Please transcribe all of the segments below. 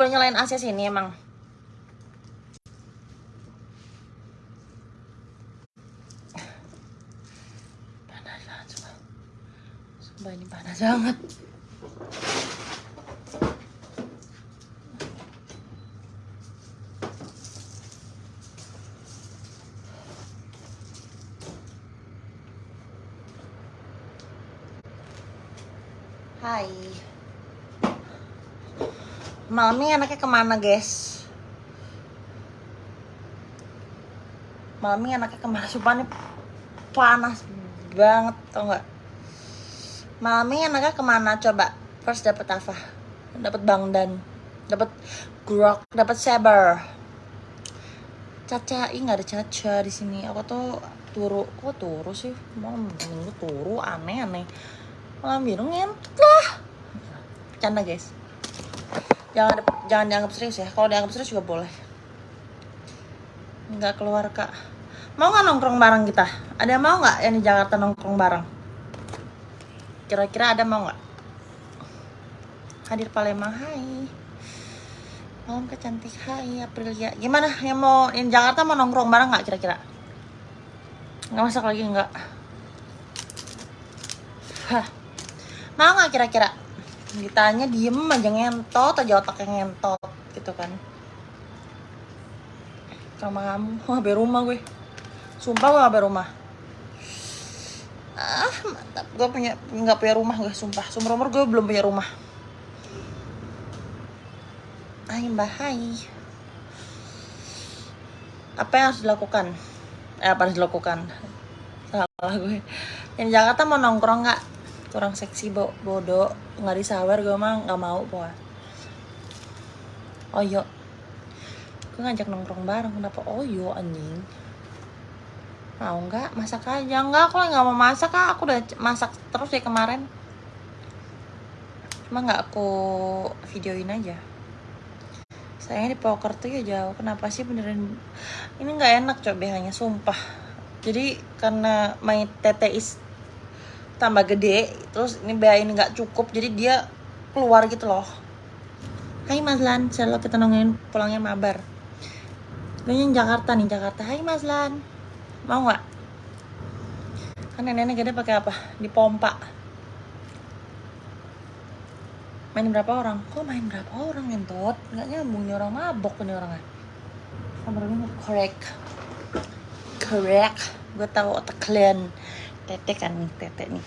boleh nyalain AC sini emang. Panas banget sumpah. Sumpah ini panas banget. Hai. Malam ini anaknya ke mana, guys? Malam ini anaknya ke mana? Sumpah ini panas banget, tau nggak? Malam ini anaknya ke mana? Coba. First dapat apa? Dapat bangdan, dapat grok, dapat saber. Caca, ih nggak ada caca di sini. Aku tuh turu, kok turu sih? Mau minggu turu, aneh aneh. Malam biru ngentot lah. Canda guys jangan jangan dianggap serius ya. Kalau dianggap serius juga boleh. Nggak keluar kak. Mau nggak nongkrong bareng kita? Ada yang mau nggak yang di Jakarta nongkrong bareng? Kira-kira ada mau nggak? Hadir Palembang hai. Malam kecantik hai Aprilia. Gimana? Yang mau yang Jakarta mau nongkrong bareng nggak kira-kira? Nggak masak lagi nggak? Hah. mau nggak kira-kira ditanya diem aja ngentot aja otaknya ngentot gitu kan. Rumah kamu wah be rumah gue. Sumpah gue be rumah. Ah mantap. Gue punya nggak punya rumah gue sumpah. Sumber umur gue belum punya rumah. Hai mbak. Hai. Apa yang harus dilakukan? Eh apa harus dilakukan? Salah gue yang Jakarta mau nongkrong nggak kurang seksi bo bodoh nggak disawer gue mah nggak mau pokoknya oh yo gue ngajak nongkrong bareng kenapa oh yo anjing? Mau nggak? Masak aja. Nggak aku nggak mau masak kak aku udah masak terus ya kemarin. Cuma nggak aku videoin aja. Sayangnya di poker tuh ya jauh. Kenapa sih beneran ini nggak enak coba hanya sumpah. Jadi karena my tete is tambah gede terus ini ini nggak cukup jadi dia keluar gitu loh. Hai Mas Lan selalu kita nongin pulangnya mabar. Yang Jakarta nih Jakarta. Hai Mas Lan mau nggak? Kan nenek gede pakai apa? Dipompa main berapa orang? Kok main berapa orang ngentot? Nggak nyambung nih orang mabok nih orangnya. Nomor ini correct. Correct. Gue tahu otak kalian tete kan nih tete nih.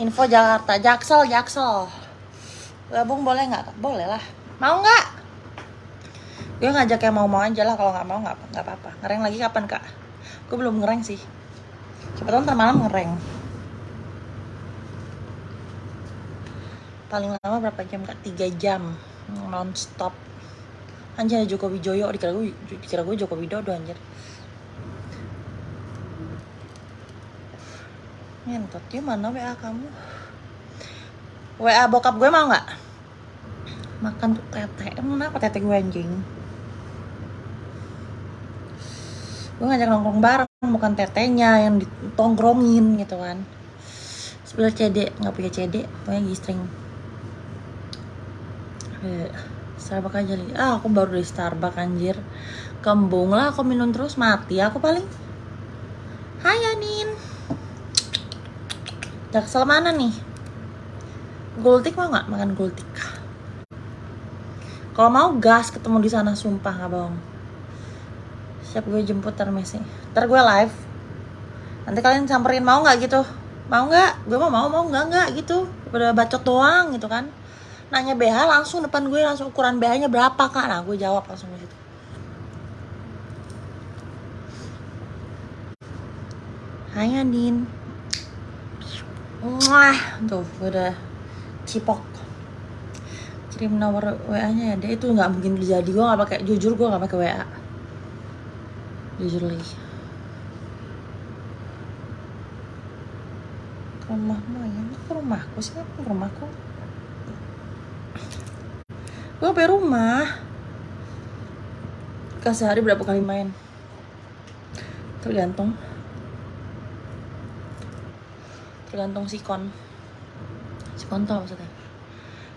Info Jakarta Jaksel Jaksel. Gabung boleh nggak? Boleh lah. Mau nggak? Gue ngajak yang mau mau aja lah. Kalau nggak mau nggak apa-apa. Ngereng lagi kapan kak? Gue belum ngereng sih. Siapa tahu ntar malam ngereng paling lama berapa jam kak? Tiga jam non stop anjir Joko Widodo. Dikira gue dikira gue Joko Widodo anjir. Ngentot dia mana WA kamu? WA bokap gue mau nggak? Makan tuh tete emang kenapa tete gue anjing? Gue ngajak nongkrong bareng bukan tetenya yang ditongkrongin gitu kan. Sebelah CD nggak punya CD punya gistring Eh, Starbucks aja lagi. Ah aku baru dari Starbucks anjir. Kembung lah aku minum terus mati aku paling. Hai Anin. Jaksel mana nih? Gultik mau nggak makan gultik? Kalau mau gas ketemu di sana sumpah nggak bohong. Siap gue jemput ntar Messi. Ntar gue live. Nanti kalian samperin mau nggak gitu? Mau nggak? Gue mau mau mau nggak nggak gitu. Pada bacot doang gitu kan nanya BH langsung depan gue langsung ukuran BH nya berapa kak? Nah gue jawab langsung gitu. Hai Andin. Wah, tuh gue udah cipok. Kirim nomor WA nya ya dia itu nggak mungkin terjadi. Gue nggak pakai jujur gue nggak pakai WA jujur lagi. Rumahmu ya ke rumahku sih? Ke rumahku gue sampai rumah. Kasih hari berapa kali main? Tergantung. Tergantung sikon. Sikon tau maksudnya?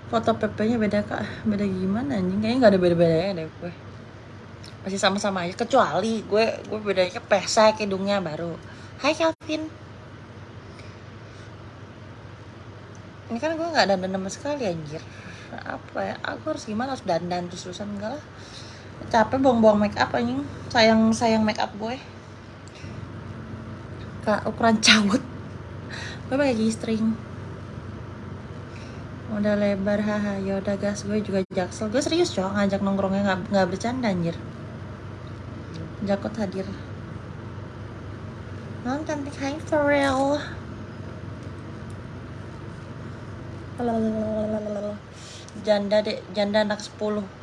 Foto PP nya beda kak. Beda gimana anjing? Kayaknya nggak ada beda bedanya deh gue. Masih sama-sama aja kecuali gue gue bedanya pesek hidungnya baru. Hai Calvin. Ini kan gue nggak dandan sama sekali anjir apa ya? Aku harus gimana? Harus dandan terus terusan enggak lah. Capek buang-buang make up anjing. Sayang sayang make up gue. Kak ukuran cawut gue pakai G-string udah lebar haha. Yaudah gas. Gue juga jaksel. Gue serius cowok ngajak nongkrongnya nggak nggak bercanda anjir. Jakot hadir. Non cantik. Hai Pharrell. Lalalala. Janda dek janda anak 10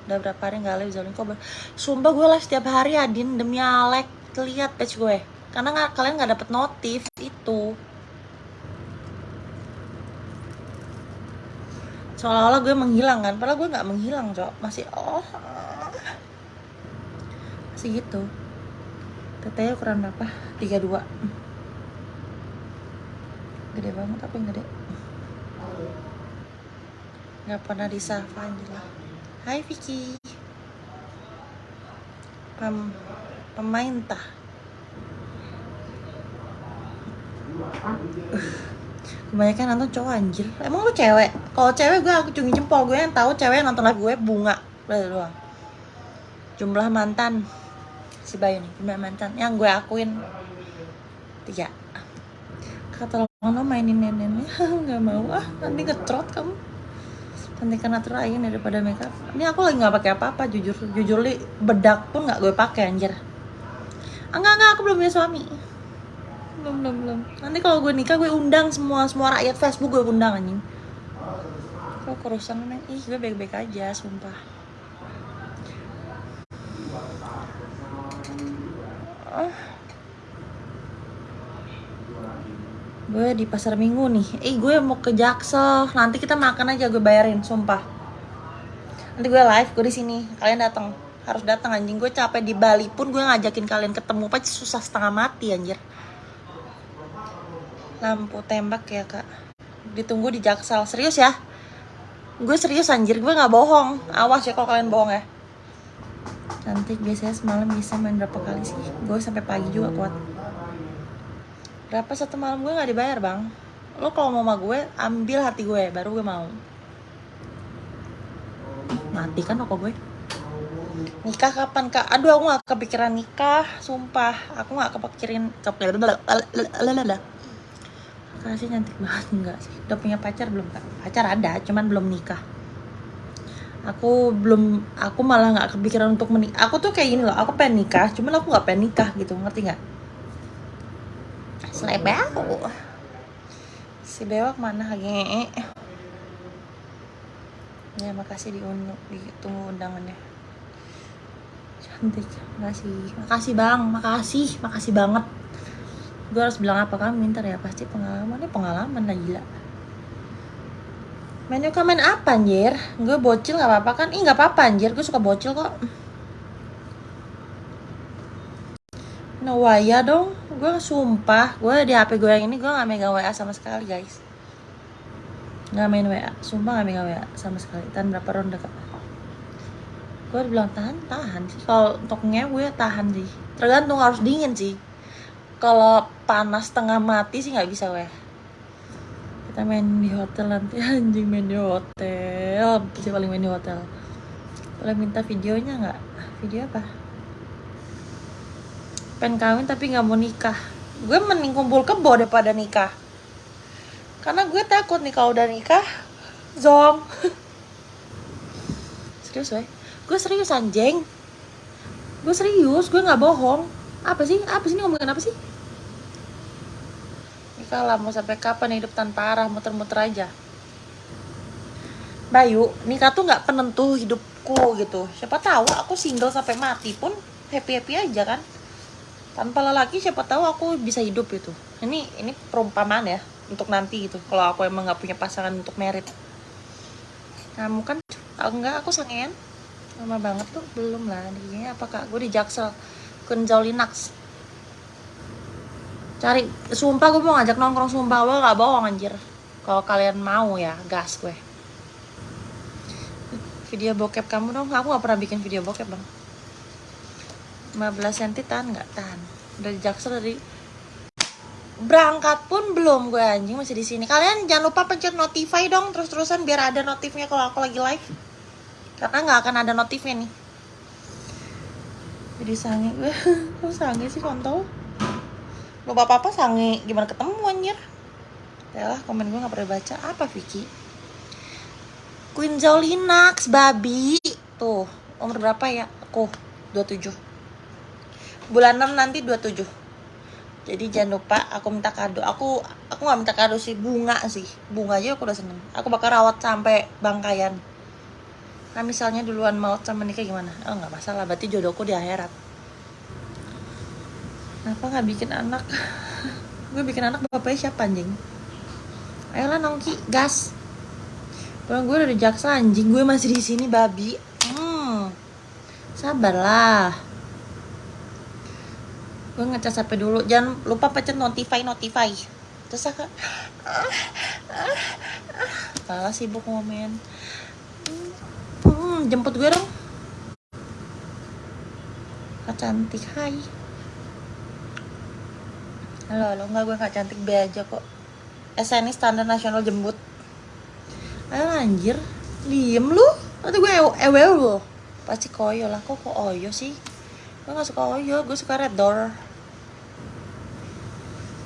udah berapa hari nggak live kok sumpah gue live setiap hari Adin demi Alek. Lihat page gue. Karena nggak kalian nggak dapet notif itu. Seolah-olah gue menghilang kan? Padahal gue nggak menghilang cok. Masih oh. Masih gitu. Tetenya ukuran berapa? 32 gede banget yang gede nggak pernah disapa Angela Hai Vicky. Pem pemain tah. Kebanyakan nonton cowok anjir. Emang lu cewek? Kalau cewek gue aku cungi jempol. Gue yang tahu cewek yang nonton live gue bunga. Udah doang jumlah mantan. Si Bayu nih jumlah mantan. Yang gue akuin. Tiga. Kata lo mainin neneknya nggak mau. Ah nanti ngetrot kamu cantikan natural aja daripada makeup. Ini aku lagi nggak pakai apa-apa jujur. Jujur li bedak pun nggak gue pakai anjir. Enggak enggak aku belum punya suami. Belum belum belum. Nanti kalau gue nikah gue undang semua semua rakyat Facebook gue undang anjing. Kok kerusan neng ih gue baik-baik aja sumpah. Ah. Gue di pasar minggu nih. Eh gue mau ke jaksel. Nanti kita makan aja gue bayarin sumpah. Nanti gue live gue di sini. Kalian datang harus datang anjing. Gue capek di Bali pun gue ngajakin kalian ketemu. Pasti susah setengah mati anjir. Lampu tembak ya kak. Ditunggu di jaksel. Serius ya? Gue serius anjir. Gue nggak bohong. Awas ya kalau kalian bohong ya. Cantik biasanya semalam bisa main berapa kali sih? Gue sampai pagi juga kuat berapa? Satu malam gue nggak dibayar bang. Lo kalau mau sama gue ambil hati gue baru gue mau. Mati kan rokok gue? Nikah kapan kak? Aduh aku nggak kepikiran nikah sumpah. Aku nggak kepikirin kepikiran kasih cantik banget enggak sih. Udah punya pacar belum kak? Pacar ada cuman belum nikah. Aku belum aku malah nggak kepikiran untuk menikah. Aku tuh kayak gini loh aku pengen nikah cuman aku nggak pengen nikah gitu ngerti nggak Selebau. Si bewak mana lagi? Ya makasih diundang, ditunggu undangannya. Cantik, makasih, makasih bang, makasih, makasih banget. Gue harus bilang apa kamu minta ya pasti pengalamannya pengalaman lah gila. Menu komen apa anjir? Gue bocil gak apa-apa kan? Ih gak apa-apa anjir, gue suka bocil kok. No waya dong gue sumpah gue di hp gue yang ini gue gak megang wa sama sekali guys. Nggak main wa sumpah gak megang wa sama sekali. Tahan berapa ronde kak? Gue bilang tahan tahan sih. Kalau untuk gue tahan sih. Tergantung harus dingin sih. Kalau panas tengah mati sih nggak bisa weh. Kita main di hotel nanti anjing main di hotel. Sih paling main di hotel. Boleh minta videonya nggak? Video apa pengen kawin tapi nggak mau nikah. Gue mending kumpul kebo daripada nikah. Karena gue takut nih kalau udah nikah zong. Serius weh? Gue serius anjing. Gue serius gue nggak bohong. Apa sih? Apa sih ini ngomongin apa sih? Nikah lah mau sampai kapan hidup tanpa arah muter-muter aja. Bayu, nikah tuh nggak penentu hidupku gitu. Siapa tahu aku single sampai mati pun happy happy aja kan tanpa lelaki siapa tahu aku bisa hidup itu ini ini perumpamaan ya untuk nanti gitu. Kalau aku emang nggak punya pasangan untuk merit. Kamu kan tau nggak aku sangen lama banget tuh belum lah. Ini apa kak? Gue di jaksel. Linux cari sumpah gue mau ngajak nongkrong sumpah. Gue nggak bohong anjir. Kalau kalian mau ya gas gue. Video bokep kamu dong. Aku nggak pernah bikin video bokep bang 15 cm tahan nggak? Tahan. Udah jaksel dari berangkat pun belum gue anjing. Masih di sini. Kalian jangan lupa pencet notify dong terus terusan biar ada notifnya kalau aku lagi live. Karena nggak akan ada notifnya nih. Jadi sange. Gue kok sange sih kontol lu bapak apa sange. Gimana ketemu anjir? Ya lah komen gue nggak pernah baca. Apa Vicky? Queen Zolinax babi. Tuh umur berapa ya? Aku 27 bulan 6 nanti 27 jadi jangan lupa aku minta kado. Aku aku nggak minta kado sih bunga sih. Bunga aja aku udah seneng. Aku bakal rawat sampai bangkayan nah misalnya duluan maut sama nikah gimana? Oh nggak masalah. Berarti jodohku di akhirat. Kenapa nggak bikin anak? Gue bikin anak bapaknya siapa anjing? Ayolah nongki gas. Bang gue udah jaksa anjing. Gue masih di sini babi. Hmm. Sabarlah gue ngecas HP dulu. Jangan lupa pencet notify notify. Terus aku ah sibuk ngomen. Hmm, jemput gue dong. Kak cantik hai. Halo halo. Enggak gue gak cantik be aja kok. SNI standar nasional jemput ayo anjir. Diem lu? Nanti gue ewe lu pasti koyo lah. Kok kok oyo sih? Gue gak suka oyo. Gue suka red door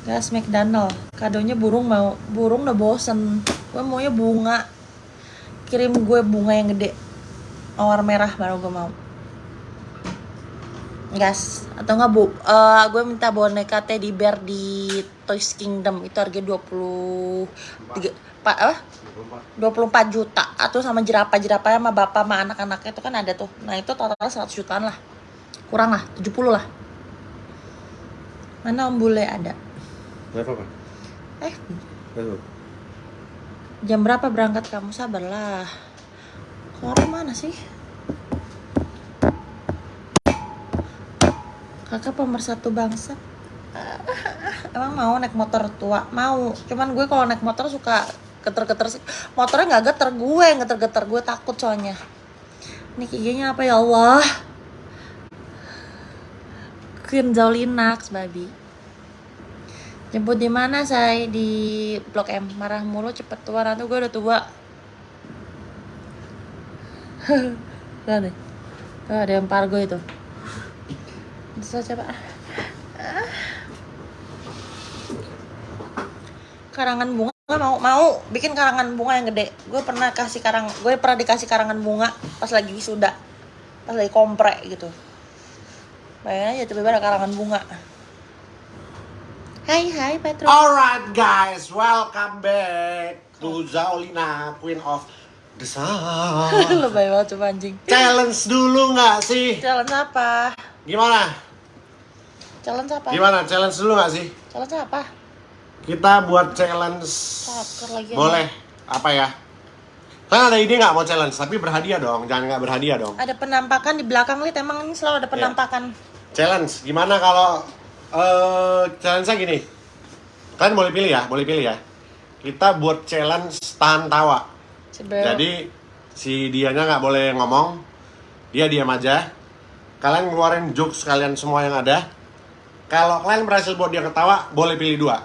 gas McDonald kadonya burung mau burung udah bosen. Gue maunya bunga. Kirim gue bunga yang gede. Mawar merah baru gue mau. Gas. Atau enggak bu? Eh, gue minta boneka teddy bear di Toys Kingdom. Itu harga 20 tiga, pak apa? 24 juta. Atau sama jerapah jerapah sama bapak sama anak-anaknya. Itu kan ada tuh. Nah itu total 100 jutaan lah. Kurang lah 70 lah. Mana om bule ada Eh? Jam berapa berangkat kamu? Sabarlah. Keluar mana sih? Kakak pemersatu bangsa. Emang mau naik motor tua? Mau. Cuman gue kalau naik motor suka geter-geter sih. Motornya nggak geter gue geter-geter. Gue takut soalnya. Ini IG-nya apa ya Allah? Queen Zolinax babi jemput di mana saya di blok M. Marah mulu cepet tua nanti gue udah tua. Tuh nih. Tuh ada yang pargo itu. Bisa coba karangan bunga nggak mau mau. Bikin karangan bunga yang gede. Gue pernah kasih karang gue pernah dikasih karangan bunga pas lagi wisuda. Pas lagi kompre gitu. Bayangin aja tiba-tiba ada karangan bunga hai hai Petro Alright guys, welcome back to Zaolina, Queen of the Sun. lebay banget coba anjing Challenge dulu nggak sih? challenge apa Gimana? challenge apa Gimana? Challenge dulu nggak sih? challenge apa Kita buat challenge. Lagi Boleh. Apa ya? Kalian ada ide nggak mau challenge? Tapi berhadiah dong, jangan nggak berhadiah dong. ada penampakan di belakang lihat emang ini selalu ada penampakan Challenge, gimana kalau eh challenge-nya gini? Kalian boleh pilih ya, boleh pilih ya. Kita buat challenge tahan tawa. Sebel. Jadi si dianya nggak boleh ngomong, dia diam aja. Kalian ngeluarin jokes kalian semua yang ada. Kalau kalian berhasil buat dia ketawa, boleh pilih dua.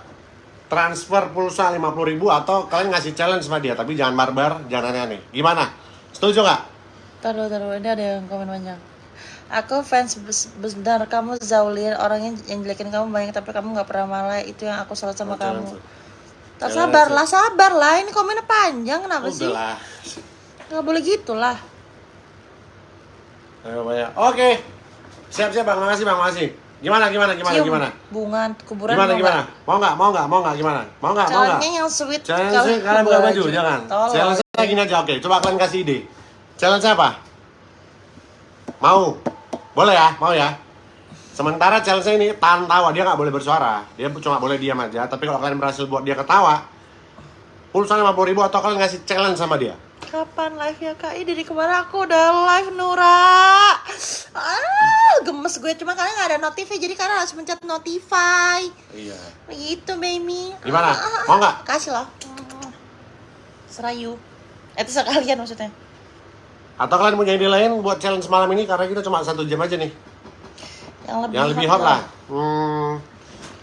Transfer pulsa 50.000 ribu atau kalian ngasih challenge sama dia, tapi jangan barbar, jangan aneh-aneh. Gimana? Setuju nggak? Taruh, taruh, ini ada yang komen banyak. Aku fans benar kamu Zaulin orangnya yang jelekin kamu banyak tapi kamu nggak pernah malah itu yang aku salut sama Oh, kamu. Tak sabar lah, sabar lah. Ini komennya panjang kenapa sih? Udahlah. Gak boleh gitu lah. Ayo, banyak. Oke. Siap-siap Bang, makasih Bang, makasih. Gimana gimana gimana Cium gimana? bunga kuburan Gimana mau gimana? Mau nggak? Mau nggak? Mau nggak? Gimana? Mau nggak? Mau nggak? Yang sweet Challenge kalian buka baju, baju. jangan. Tolong. Challenge gini aja, oke. Coba kalian kasih ide. Challenge apa? Mau? Boleh ya? Mau ya? Sementara challenge ini tahan tawa, dia nggak boleh bersuara. Dia cuma boleh diam aja. Tapi kalau kalian berhasil buat dia ketawa, pulsa 50 ribu atau kalian ngasih challenge sama dia. Kapan live ya kak? Ih, dari kemarin aku udah live Nura. Ah, gemes gue cuma karena nggak ada notifnya jadi karena harus mencet notify. Iya. Gitu baby. Gimana? Ah, Mau nggak? Kasih loh. Serayu. Itu sekalian maksudnya. Atau kalian punya ide lain buat challenge malam ini karena kita cuma satu jam aja nih. Yang lebih, Yang lebih hot lah. Hmm,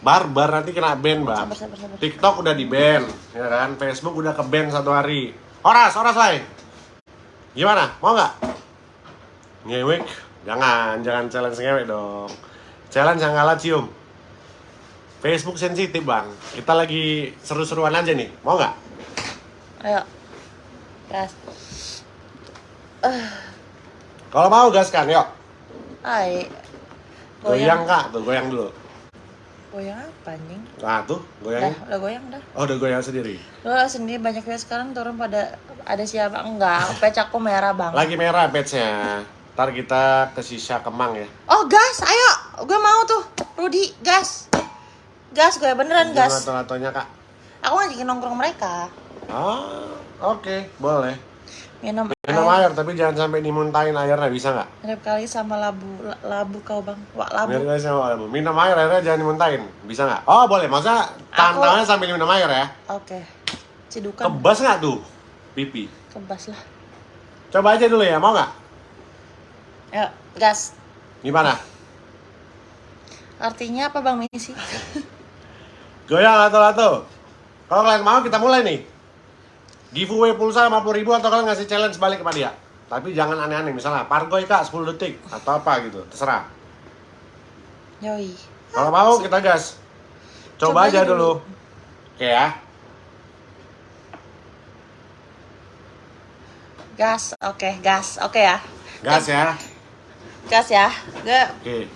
barbar nanti kena ban, Bang. Sabar, sabar, sabar. TikTok udah di ban, ya kan? Facebook udah ke ban satu hari. Horas, horas lah. Gimana? Mau nggak? Ngewek? Jangan, jangan challenge ngewek dong. Challenge yang kalah cium. Facebook sensitif bang. Kita lagi seru-seruan aja nih. Mau nggak? Ayo. Gas. Kalau mau gaskan, yuk. Ay. Goyang kak, tuh goyang dulu. Goyang apa anjing? Nah tuh, Dah, goyang. udah goyang dah. Oh, udah goyang sendiri. Lu sendiri banyak ya sekarang turun pada ada siapa? Enggak, patch aku merah bang. Lagi merah patch-nya. Ntar kita ke sisa kemang ya. Oh gas, ayo, gue mau tuh, Rudi, gas, gas gue beneran gas. Lato-latonya kak. Aku ngajakin nongkrong mereka, Ah, oke, boleh. minum, Minum air. tapi jangan sampai dimuntahin airnya, bisa nggak? Mirip kali sama labu, la- labu kau bang, wak labu. Biar guys sama air. Minum air, airnya jangan dimuntahin, bisa nggak? Oh boleh, masa tantangannya sambil minum air ya? Oke, cidukan, Kebas nggak tuh pipi? kebas lah. Coba aja dulu ya, mau nggak? Ayo, gas. Gimana? Artinya apa bang misi? Goyang lato-lato. Kalau kalian mau kita mulai nih. Giveaway pulsa 50 ribu atau kalian ngasih challenge balik kepada dia. Tapi jangan aneh-aneh, misalnya pargoy kak 10 detik atau apa gitu, terserah. Yoi. Kalau mau kita gas. Coba, Coba aja dulu. dulu. Oke ya. Gas, oke, gas, oke ya. Gas ya. Gas ya. Oke.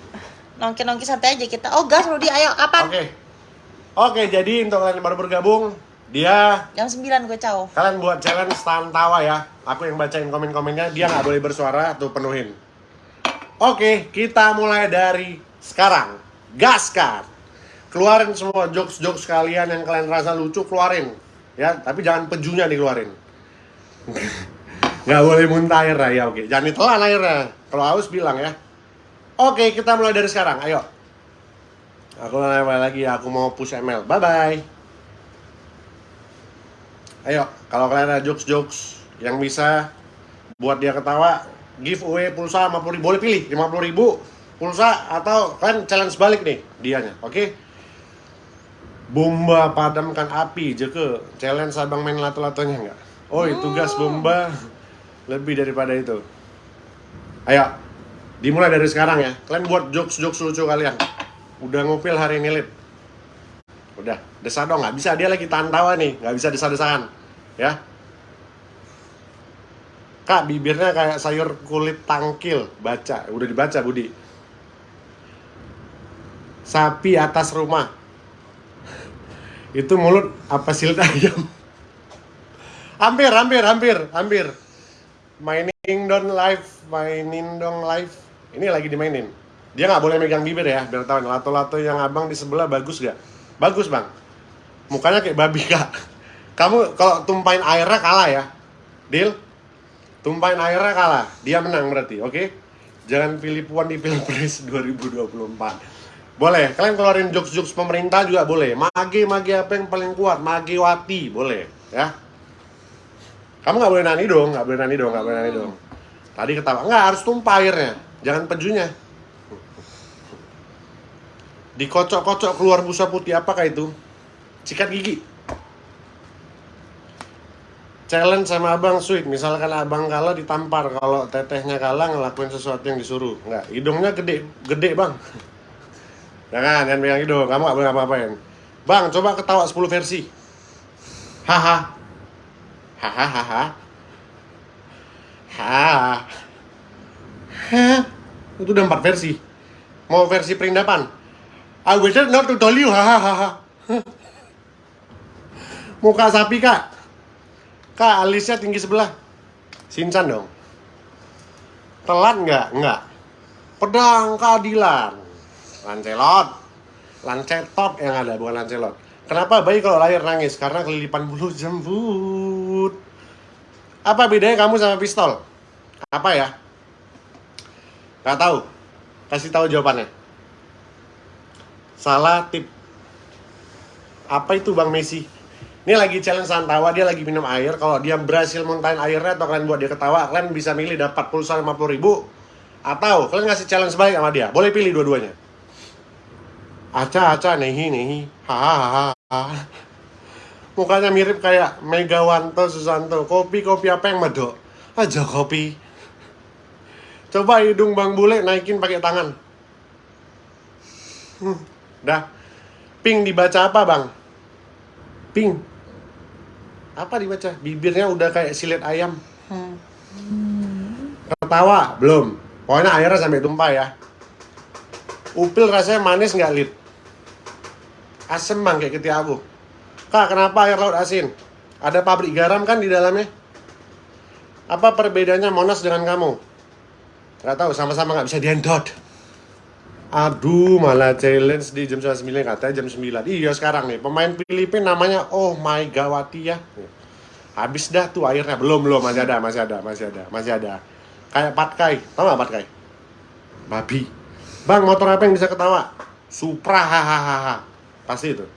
nongki-nongki santai aja kita. Oh gas Rudi, ayo kapan? Oke. Oke, jadi untuk kalian yang baru bergabung, dia Jam 9 gue caw. kalian buat challenge tahan tawa ya. Aku yang bacain komen-komennya, dia nggak boleh bersuara tuh penuhin. Oke, kita mulai dari sekarang. Gaskan. Keluarin semua jokes-jokes kalian yang kalian rasa lucu, keluarin. Ya, tapi jangan pejunya dikeluarin. Nggak boleh muntah air ya, oke. Jangan ditelan airnya. Kalau haus bilang ya. Oke, kita mulai dari sekarang. Ayo. Aku mulai lagi, aku mau push ML. Bye-bye. Ayo, kalau kalian ada jokes-jokes yang bisa buat dia ketawa, giveaway pulsa 50 ribu. Boleh pilih 50 ribu pulsa atau kan challenge balik nih dianya, oke? Bomba padamkan api, jeke. Challenge abang main lato-latonya nggak? Oh, itu gas bomba lebih daripada itu. Ayo, dimulai dari sekarang ya. Kalian buat jokes-jokes lucu kalian. Udah ngupil hari ini, Lid. Udah, desa dong, nggak bisa. Dia lagi tahan tawa nih, nggak bisa desa-desaan. Ya. Kak, bibirnya kayak sayur kulit tangkil. Baca, udah dibaca, Budi. Sapi atas rumah. Itu mulut apa silit ayam? hampir, hampir, hampir, hampir. Mining dong live, mining dong live. Ini lagi dimainin. Dia nggak boleh megang bibir ya, biar tahu lato-lato yang abang di sebelah bagus gak? Bagus bang. Mukanya kayak babi kak. Kamu kalau tumpahin airnya kalah ya, deal? Tumpahin airnya kalah, dia menang berarti, oke? Jangan pilih puan di pilpres 2024. Boleh, kalian keluarin jokes-jokes pemerintah juga boleh. Mage, mage apa yang paling kuat? Mage wati, boleh, ya? Kamu nggak boleh nani dong, nggak boleh nani dong, nggak boleh nani dong. Tadi ketawa, nggak harus tumpah airnya, jangan pejunya. Dikocok-kocok keluar busa putih apakah itu? Sikat gigi. Challenge sama abang sweet, misalkan abang kalah ditampar, kalau tetehnya kalah ngelakuin sesuatu yang disuruh. Nggak, hidungnya gede, gede bang. Jangan, jangan pegang hidung, kamu nggak boleh apa-apain. Bang, coba ketawa 10 versi. Haha. Hahaha. Ha. Hah? Itu udah empat versi. Mau versi perindapan? I wish not to tell you. Hahaha. Muka sapi kak. Kak, alisnya tinggi sebelah. Sincan dong. Telat nggak? Nggak. Pedang keadilan. Lancelot. Lancetot yang ada, bukan lancelot. Kenapa bayi kalau lahir nangis? Karena kelilipan bulu jembut. Apa bedanya kamu sama pistol? Apa ya? Gak tahu. Kasih tahu jawabannya. Salah tip. Apa itu Bang Messi? Ini lagi challenge Santawa, dia lagi minum air. Kalau dia berhasil muntahin airnya atau kalian buat dia ketawa, kalian bisa milih dapat pulsa 50 ribu atau kalian ngasih challenge balik sama dia. Boleh pilih dua-duanya. Aca, aca, nehi, nehi. Hahaha. Mukanya mirip kayak Megawanto Susanto. Kopi, kopi apa yang medok? Aja kopi. Coba hidung Bang Bule naikin pakai tangan. Hmm, dah. Ping dibaca apa, Bang? Ping. Apa dibaca? Bibirnya udah kayak silet ayam. Hmm. Ketawa? Belum. Pokoknya airnya sampai tumpah ya. Upil rasanya manis nggak, Lid? Asem bang kayak ketika aku. Kak, kenapa air laut asin? Ada pabrik garam kan di dalamnya? Apa perbedaannya Monas dengan kamu? Gak tahu, sama-sama nggak bisa diendot. Aduh, malah challenge di jam 9 katanya jam 9. Iya sekarang nih, pemain Filipina namanya Oh My Gawati ya. Habis dah tuh airnya. Belum, belum, masih ada, masih ada, masih ada, masih ada. Kayak patkai, tau gak patkai? Babi. Bang, motor apa yang bisa ketawa? Supra, hahaha. Pasti itu.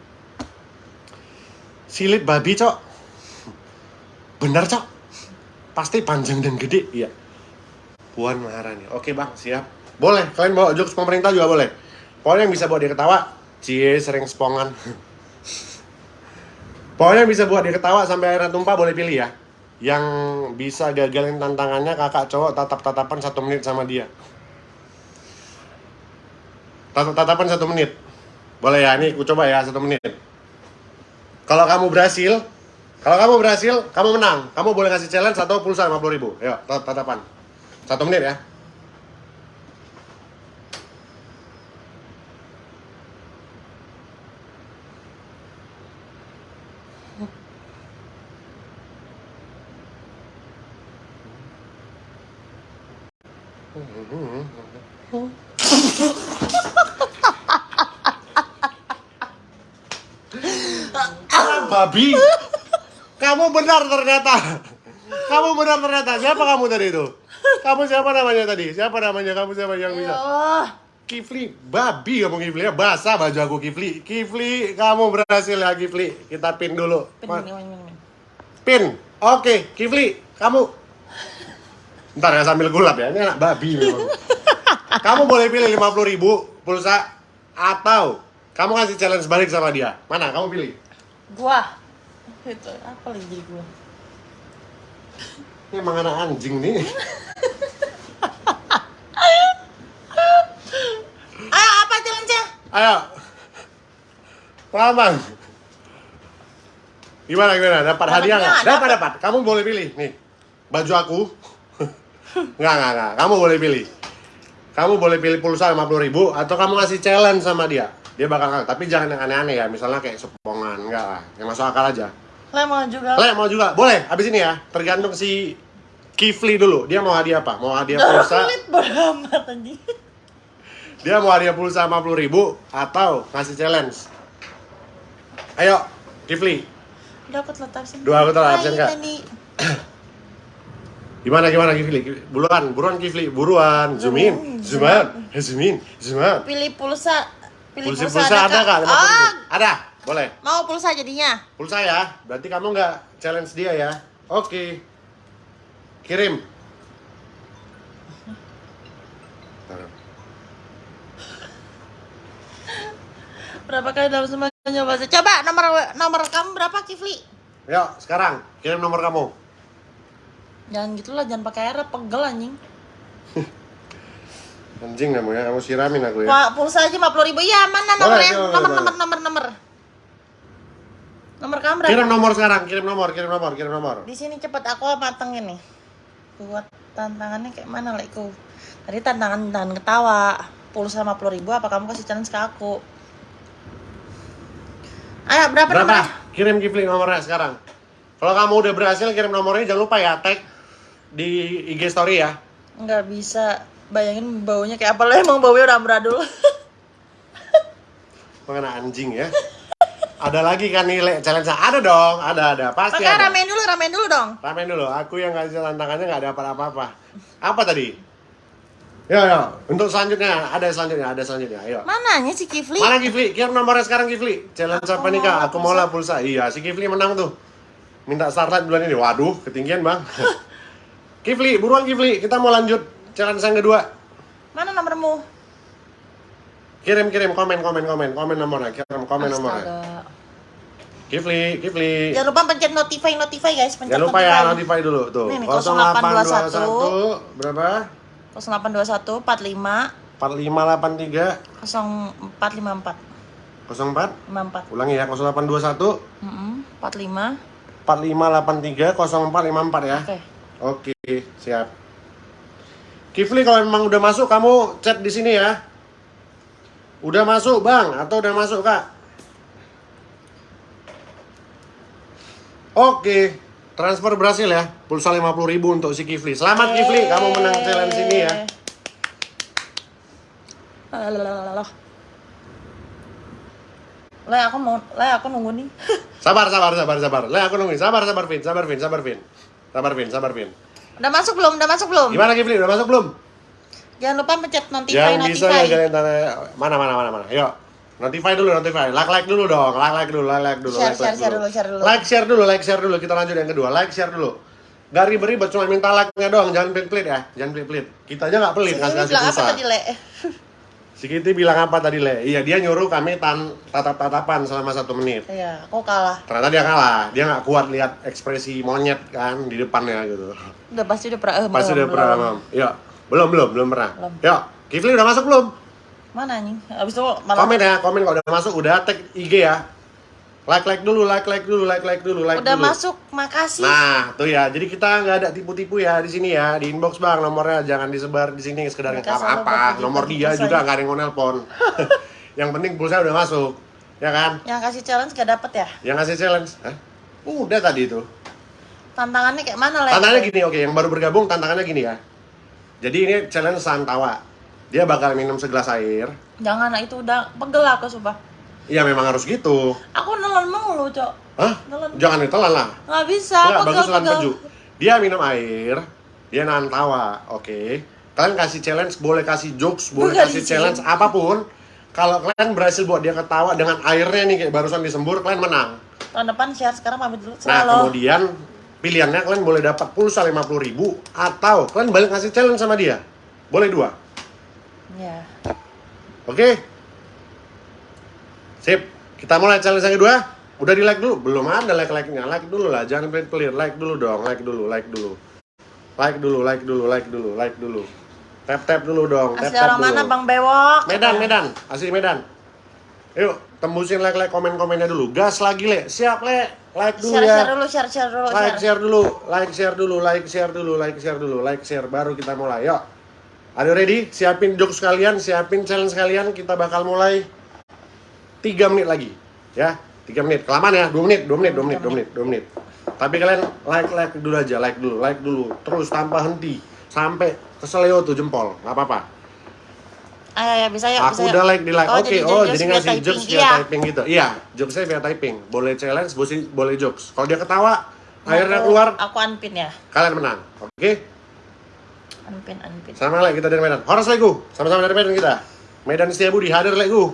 Silit babi, cok. Bener, cok. Pasti panjang dan gede, iya. Puan Maharani. Oke, Bang, siap. Boleh, kalian bawa jokes pemerintah juga boleh. Pokoknya yang bisa buat dia ketawa, cie sering spongan. Pokoknya yang bisa buat dia ketawa sampai airnya tumpah boleh pilih ya. Yang bisa gagalin tantangannya kakak cowok tatap-tatapan satu menit sama dia. Tatap-tatapan satu menit. Boleh ya, ini aku coba ya satu menit. Kalau kamu berhasil, kalau kamu berhasil, kamu menang. Kamu boleh kasih challenge atau pulsa 50 ribu. Ayo, tatap-tatapan. Satu menit ya. Ah, babi. Kamu benar ternyata. Kamu benar ternyata. Siapa kamu tadi itu? Kamu siapa namanya tadi? Siapa namanya? Kamu siapa yang Ya bisa? Kifli, babi kamu Kifli ya. Basah baju aku Kifli. Kifli, kamu berhasil ya Kifli. Kita pin dulu. Pin, pin, pin, pin, pin. Pin. Oke, Kifli, kamu. Ntar ya sambil gulap ya. Ini anak babi memang. kamu boleh pilih 50 ribu pulsa atau kamu kasih challenge balik sama dia. Mana? Kamu pilih. Gua. Itu apa lagi jadi gua? Ini emang anak anjing nih. Ayo apa challenge-nya? Ayo. Bang. Gimana gimana? Dapat Dapat hadiah nggak? nggak? Dapat dapat. Kamu boleh pilih nih. Baju aku. Nggak nggak nggak. Kamu boleh pilih. Kamu boleh pilih pulsa 50 ribu atau kamu ngasih challenge sama dia. Dia bakal ngasih. Tapi jangan yang aneh-aneh ya. Misalnya kayak sepongan. Enggak lah. Yang masuk akal aja. Le mau juga. Le mau juga? Boleh. Abis ini ya. Tergantung si Kifli dulu. Dia mau hadiah apa? Mau hadiah pulsa? Pelit beramat anjing. Dia mau hadiah pulsa 50 ribu atau ngasih challenge. Ayo, Kifli. Dapat letak absen. Dua aku Hai, absen, Kak. Gimana gimana Kifli? Buruan, buruan Kifli, buruan. Zoom in, zoom out, Eh, zoom in, zoom out. Pilih pulsa. Pilih Pulsa, pulsa, pulsa ada kak? 50 ribu? Ah, Ada, boleh. mau pulsa jadinya. Pulsa ya, berarti kamu nggak challenge dia ya. Oke. Kirim. Berapa kali dalam semua nyoba sih? Coba nomor nomor kamu berapa Kifli? Yuk, sekarang kirim nomor kamu. Jangan gitulah, jangan pakai air pegel anjing. Anjing kamu ya, kamu siramin aku ya. Pak, pulsa aja 50 ribu. Ya, mana nomornya? Nomor, boleh. nomor, nomor, nomor. Nomor kamu berapa? Kirim nomor sekarang, kirim nomor, kirim nomor, kirim nomor. Di sini cepet aku matengin nih. Buat tantangannya kayak mana, Lekku? Tadi tantangan tantangan ketawa. Pulsa 50 ribu, apa kamu kasih challenge ke aku? Ayo, berapa, Berapa? nomornya? Kirim Kifli nomornya sekarang. Kalau kamu udah berhasil kirim nomornya jangan lupa ya tag di IG story ya. Nggak bisa bayangin baunya kayak apa lo emang baunya udah amburadul. Mengenai anjing ya. Ada lagi kan nih Le, challenge ada dong, ada ada pasti Makanya ada. ramein dulu, ramein dulu dong. Ramein dulu, aku yang kasih tantangannya nggak dapat apa-apa. Apa tadi? Yo yo, untuk selanjutnya ada selanjutnya, ada selanjutnya. Ayo. Mananya si Kifli? Mana Kifli? Kirim nomornya sekarang Kifli. Challenge apa nih kak? Aku mau lah pulsa. Iya, si Kifli menang tuh. Minta starlight bulan ini. Waduh, ketinggian bang. Kifli, buruan Kifli. Kita mau lanjut challenge yang kedua. Mana nomormu? Kirim kirim komen komen komen komen nomornya. Kirim komen nomornya. Kifli, Kifli. Jangan lupa pencet notify notify guys, pencet Jangan lupa ya notify dulu tuh. Nih, nih, 0821 berapa? 0821 45 4583 0454 04 54. ulangi ya 0821 Mm 45. 4583 0454 ya. Oke. Oke, siap. Kifli kalau memang udah masuk kamu chat di sini ya. Udah masuk, Bang, atau udah masuk, Kak? Oke, transfer berhasil ya. Pulsa 50.000 untuk si Kifli. Selamat Kifli, kamu menang challenge ini ya. Lalalala. Le, aku mau, le, aku nunggu nih. Sabar, sabar, sabar, sabar. Lah aku nungguin. Sabar, sabar, Vin. Sabar, Vin. Sabar, Vin. Sabar, Vin. Sabar, Vin. Udah masuk belum? Udah masuk belum? Gimana Kifli? Udah masuk belum? Jangan lupa pencet notify Yang bisa notify. ya kalian tanya mana mana mana mana. Yuk. Notify dulu, notify. Like like dulu dong. Like like dulu, like like dulu. Share, like, share, like share dulu, share dulu. Like share dulu, like share dulu. Kita lanjut yang kedua. Like share dulu. Gak ribet-ribet cuma minta like-nya doang, jangan pelit-pelit ya. Jangan pelit-pelit. Kita aja nggak pelit Si kasih kasih bilang apa tadi, Le? Si Kitty bilang apa tadi, Le? Iya, dia nyuruh kami tan tatap-tatapan selama satu menit. Iya, aku kalah. Ternyata dia kalah. Dia nggak kuat lihat ekspresi monyet kan di depannya gitu. Udah pasti udah pernah. eh, Pasti udah pernah, belum. Mam. Yuk. Belum, belum, belum pernah. Belum. Yuk. Kifli udah masuk belum? Mana nih? Abis itu malah Komen ya, komen kalau udah masuk udah tag IG ya. Like like dulu, like like dulu, like like dulu, like udah dulu. masuk, makasih. Nah, tuh ya. Jadi kita nggak ada tipu-tipu ya di sini ya. Di inbox Bang nomornya jangan disebar di sini sekedar apa-apa. Nomor dia pulsa juga nggak ada yang nelpon. yang penting pulsa udah masuk. Ya kan? Yang kasih challenge gak dapet ya? Yang ngasih challenge. Hah? Udah tadi itu. Tantangannya kayak mana, Le? Tantangannya gini, oke, yang baru bergabung tantangannya gini ya. Jadi ini challenge santawa. Dia bakal minum segelas air. Jangan, itu udah pegel aku, sumpah. Iya memang harus gitu. Aku nelan mulu, Cok. Hah? Nelan. Jangan ditelan lah. Nggak bisa, Enggak, bagus telan pegel-pegel. peju. Dia minum air, dia nahan tawa, oke. Kalian kasih challenge, boleh kasih jokes, boleh Bukan kasih sih. challenge apa pun. Kalau kalian berhasil buat dia ketawa dengan airnya nih kayak barusan disembur, kalian menang. Tahun depan share, sekarang pamit dulu. Nah, kemudian pilihannya kalian boleh dapat pulsa 50.000 ribu atau kalian balik ngasih challenge sama dia. Boleh dua. Ya. Oke? Sip. Kita mulai challenge yang kedua. Udah di like dulu? Belum ada like-like-nya. Like dulu lah, jangan pelit-pelit. Like dulu dong, like dulu, like dulu. Like dulu, like dulu, like dulu, like dulu. Tap-tap dulu dong, Asli tap-tap orang dulu. mana, Bang Bewok? Medan, Medan. Asli Medan. Yuk, tembusin like-like komen-komennya dulu. Gas lagi, Le. Siap, Le. Like dulu Share, ya. share dulu, share, share dulu, like share. share dulu, like share dulu, like share dulu, like share dulu, like share baru kita mulai. Yuk. Are you ready? Siapin jokes kalian, siapin challenge kalian. Kita bakal mulai 3 menit lagi. Ya, 3 menit. Kelamaan ya, 2 menit, 2 menit, 2 menit, 2 menit, 2 menit. Tapi kalian like like dulu aja, like dulu, like dulu. Terus tanpa henti sampai keseleo tuh jempol. Nggak apa-apa. Ayo, ya, bisa ya, Aku bisa udah like di like. Oh, Oke, jadi oh jadi ngasih jokes via Iya. typing gitu. Iya, jokesnya via typing. Boleh challenge, boleh boleh jokes. Kalau dia ketawa, akhirnya Aku- keluar, Aku unpin ya. kalian menang. Oke? Unpin, unpin. Sama lagi kita dari Medan. Horas Legu, sama-sama dari Medan kita. Medan Setiabudi hadir Legu.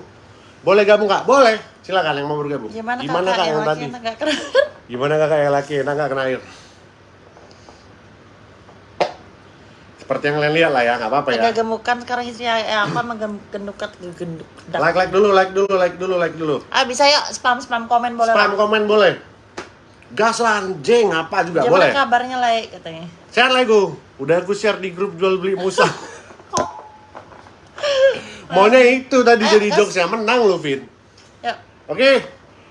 Boleh gabung kak? Boleh. Silakan yang mau bergabung. Gimana, Gimana kakak kak yang yang laki tadi? Gimana kakak yang laki enak nggak kena air? Seperti yang kalian lihat lah ya, nggak apa-apa ya. Agak gemukan sekarang istri ya, aku emang gendukat genduk. Like like dulu, like dulu, like dulu, like dulu. Ah bisa yuk spam spam komen boleh. Spam lah. komen boleh. Gas lah anjing apa juga Gimana boleh. kabarnya like katanya. Share Lego. Udah aku share di grup jual beli musa. Maunya itu tadi Ayo, jadi gas. jokes yang menang lu, Vin. Yuk. Oke,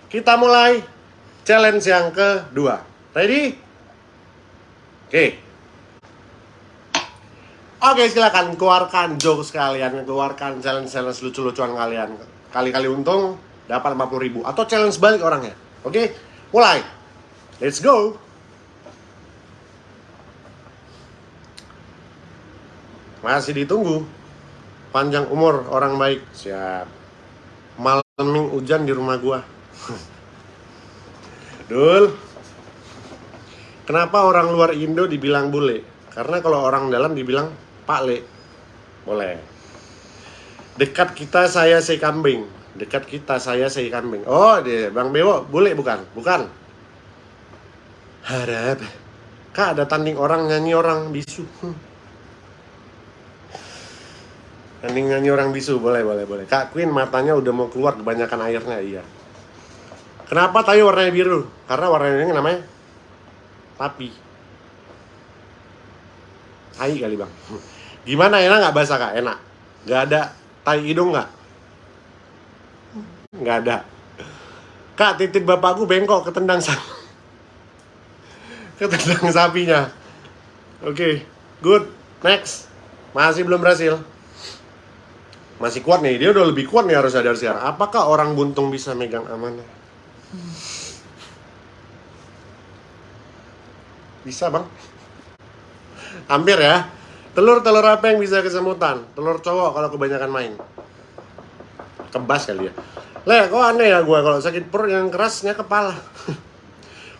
kita mulai challenge yang kedua. Ready? Oke. Oke, silakan keluarkan jokes kalian, keluarkan challenge-challenge lucu-lucuan kalian. Kali-kali untung dapat 50.000 ribu atau challenge balik orangnya. Oke, mulai. Let's go. Masih ditunggu. Panjang umur orang baik. Siap. Malaming hujan di rumah gua. Dul. Kenapa orang luar Indo dibilang bule? Karena kalau orang dalam dibilang Pak Le. Boleh. Dekat kita saya si kambing. Dekat kita saya si kambing. Oh, dia Bang Bewo, bule bukan? Bukan. Harap. Kak ada tanding orang nyanyi orang bisu. Tanding nyanyi orang bisu, boleh, boleh, boleh. Kak Queen matanya udah mau keluar kebanyakan airnya, iya. Kenapa tayo warnanya biru? Karena warnanya ini namanya tapi. Tai kali bang. Gimana enak nggak bahasa kak? Enak. Nggak ada tai hidung nggak? Nggak ada. Kak titik bapakku bengkok ketendang sapi. ketendang sapinya. Oke, good. Next. Masih belum berhasil. Masih kuat nih. Dia udah lebih kuat nih harus sadar sekarang. Apakah orang buntung bisa megang amanah? Bisa bang? Hampir ya. Telur-telur apa yang bisa kesemutan? Telur cowok kalau kebanyakan main. Kebas kali ya. Le, kok aneh ya gue kalau sakit perut yang kerasnya kepala.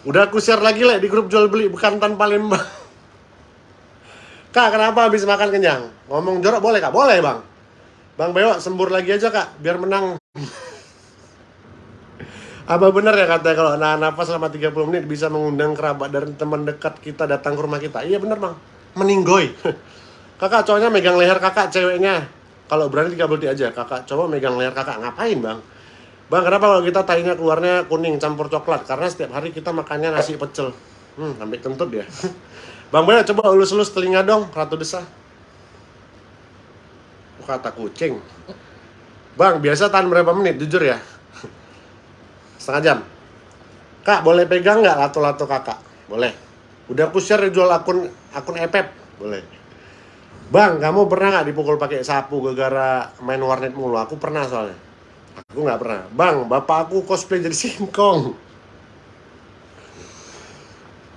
Udah aku share lagi le di grup jual beli bukan tanpa lembah. Kak, kenapa habis makan kenyang? Ngomong jorok boleh kak? Boleh bang. Bang Bewo, sembur lagi aja kak, biar menang. Apa benar ya katanya kalau nahan nafas selama 30 menit bisa mengundang kerabat dan teman dekat kita datang ke rumah kita? Iya benar bang, meninggoy. Kakak cowoknya megang leher kakak ceweknya. Kalau berani 30 detik aja, kakak cowok megang leher kakak ngapain bang? Bang kenapa kalau kita tainya keluarnya kuning campur coklat? Karena setiap hari kita makannya nasi pecel. Hmm, sampai kentut ya. Bang Boy coba elus-elus telinga dong, Ratu Desa. Kata kucing. Bang, biasa tahan berapa menit? Jujur ya. Setengah jam. Kak, boleh pegang nggak lato-lato kakak? Boleh. Udah aku share jual akun akun Epep? Boleh. Bang, kamu pernah nggak dipukul pakai sapu gara-gara main warnet mulu? Aku pernah soalnya. Aku nggak pernah. Bang, bapak aku cosplay jadi singkong.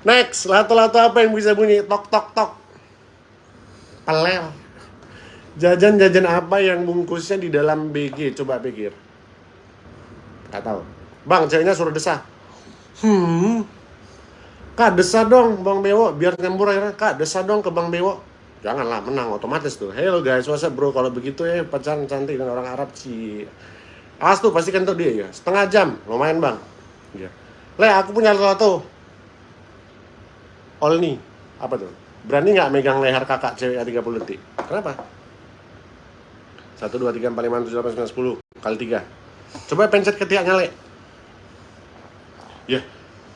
Next, lato-lato apa yang bisa bunyi tok tok tok? Pelel. Jajan-jajan apa yang bungkusnya di dalam BG? Coba pikir. Gak tahu. Bang, ceweknya suruh desah. Hmm. Kak, desah dong Bang Bewo, biar nyembur akhirnya. Kak, desah dong ke Bang Bewo. Janganlah, menang otomatis tuh. Hello guys, what's bro? Kalau begitu ya pacaran cantik dengan orang Arab sih. Awas tuh, pasti kentut dia ya. Setengah jam, lumayan bang. Iya. Le, aku punya sesuatu. Olni, apa tuh? Berani nggak megang leher kakak cewek 30 detik? Kenapa? 1, 2, 3, 4, 5, 6, 7, 8, 9, 10 Kali 3 Coba pencet ketiaknya, Le Ya,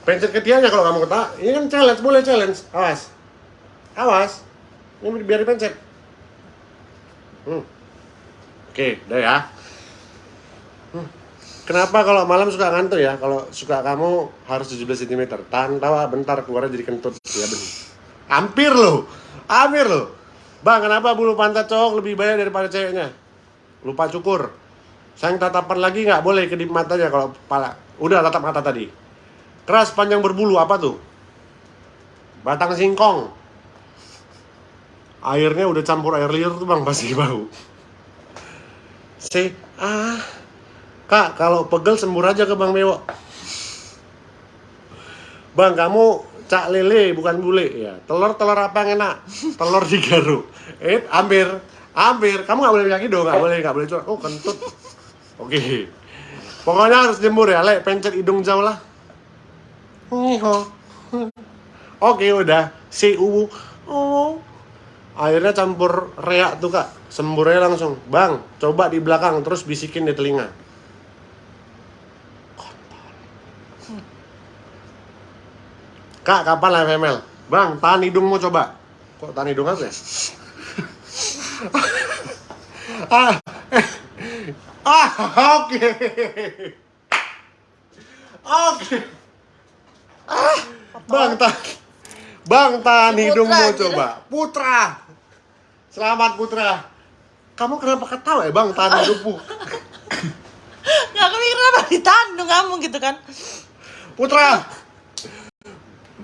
pencet ketiaknya kalau kamu ketawa Ini kan challenge, boleh challenge Awas Awas Ini biar dipencet hmm. Oke, udah ya. Hmm. Kenapa kalau malam suka ngantuk ya? Kalau suka kamu harus 17 cm Tahan tawa bentar keluarnya jadi kentut. Ya bener. Hampir loh. Hampir loh. Bang, kenapa bulu pantat cowok lebih banyak daripada ceweknya? lupa cukur. Sayang tatapan lagi nggak boleh kedip matanya kalau pala udah tatap mata tadi. Keras panjang berbulu apa tuh? Batang singkong airnya udah campur air liur tuh bang pasti bau si ah kak kalau pegel sembur aja ke bang Bewo bang kamu cak lele bukan bule ya telur telur apa yang enak telur digaruk eh hampir Hampir, kamu nggak boleh bilang hidung, nggak boleh, nggak boleh curhat. Oh kentut. Oke. Pokoknya harus jemur ya, lek pencet hidung jauh lah. Oke udah, si uwu. Oh. Akhirnya campur reak tuh kak, semburnya langsung. Bang, coba di belakang terus bisikin di telinga. Kak, kapan live ML? Bang, tahan hidungmu coba. Kok tahan hidung apa ya? ah, ah, oke, oke. Ah, bang tahan, bang tahan hidungmu coba. Putra, selamat Putra. Kamu kenapa ketawa ya bang tahan hidungmu? Nggak kepikir kenapa ditahan dong kamu gitu kan Putra,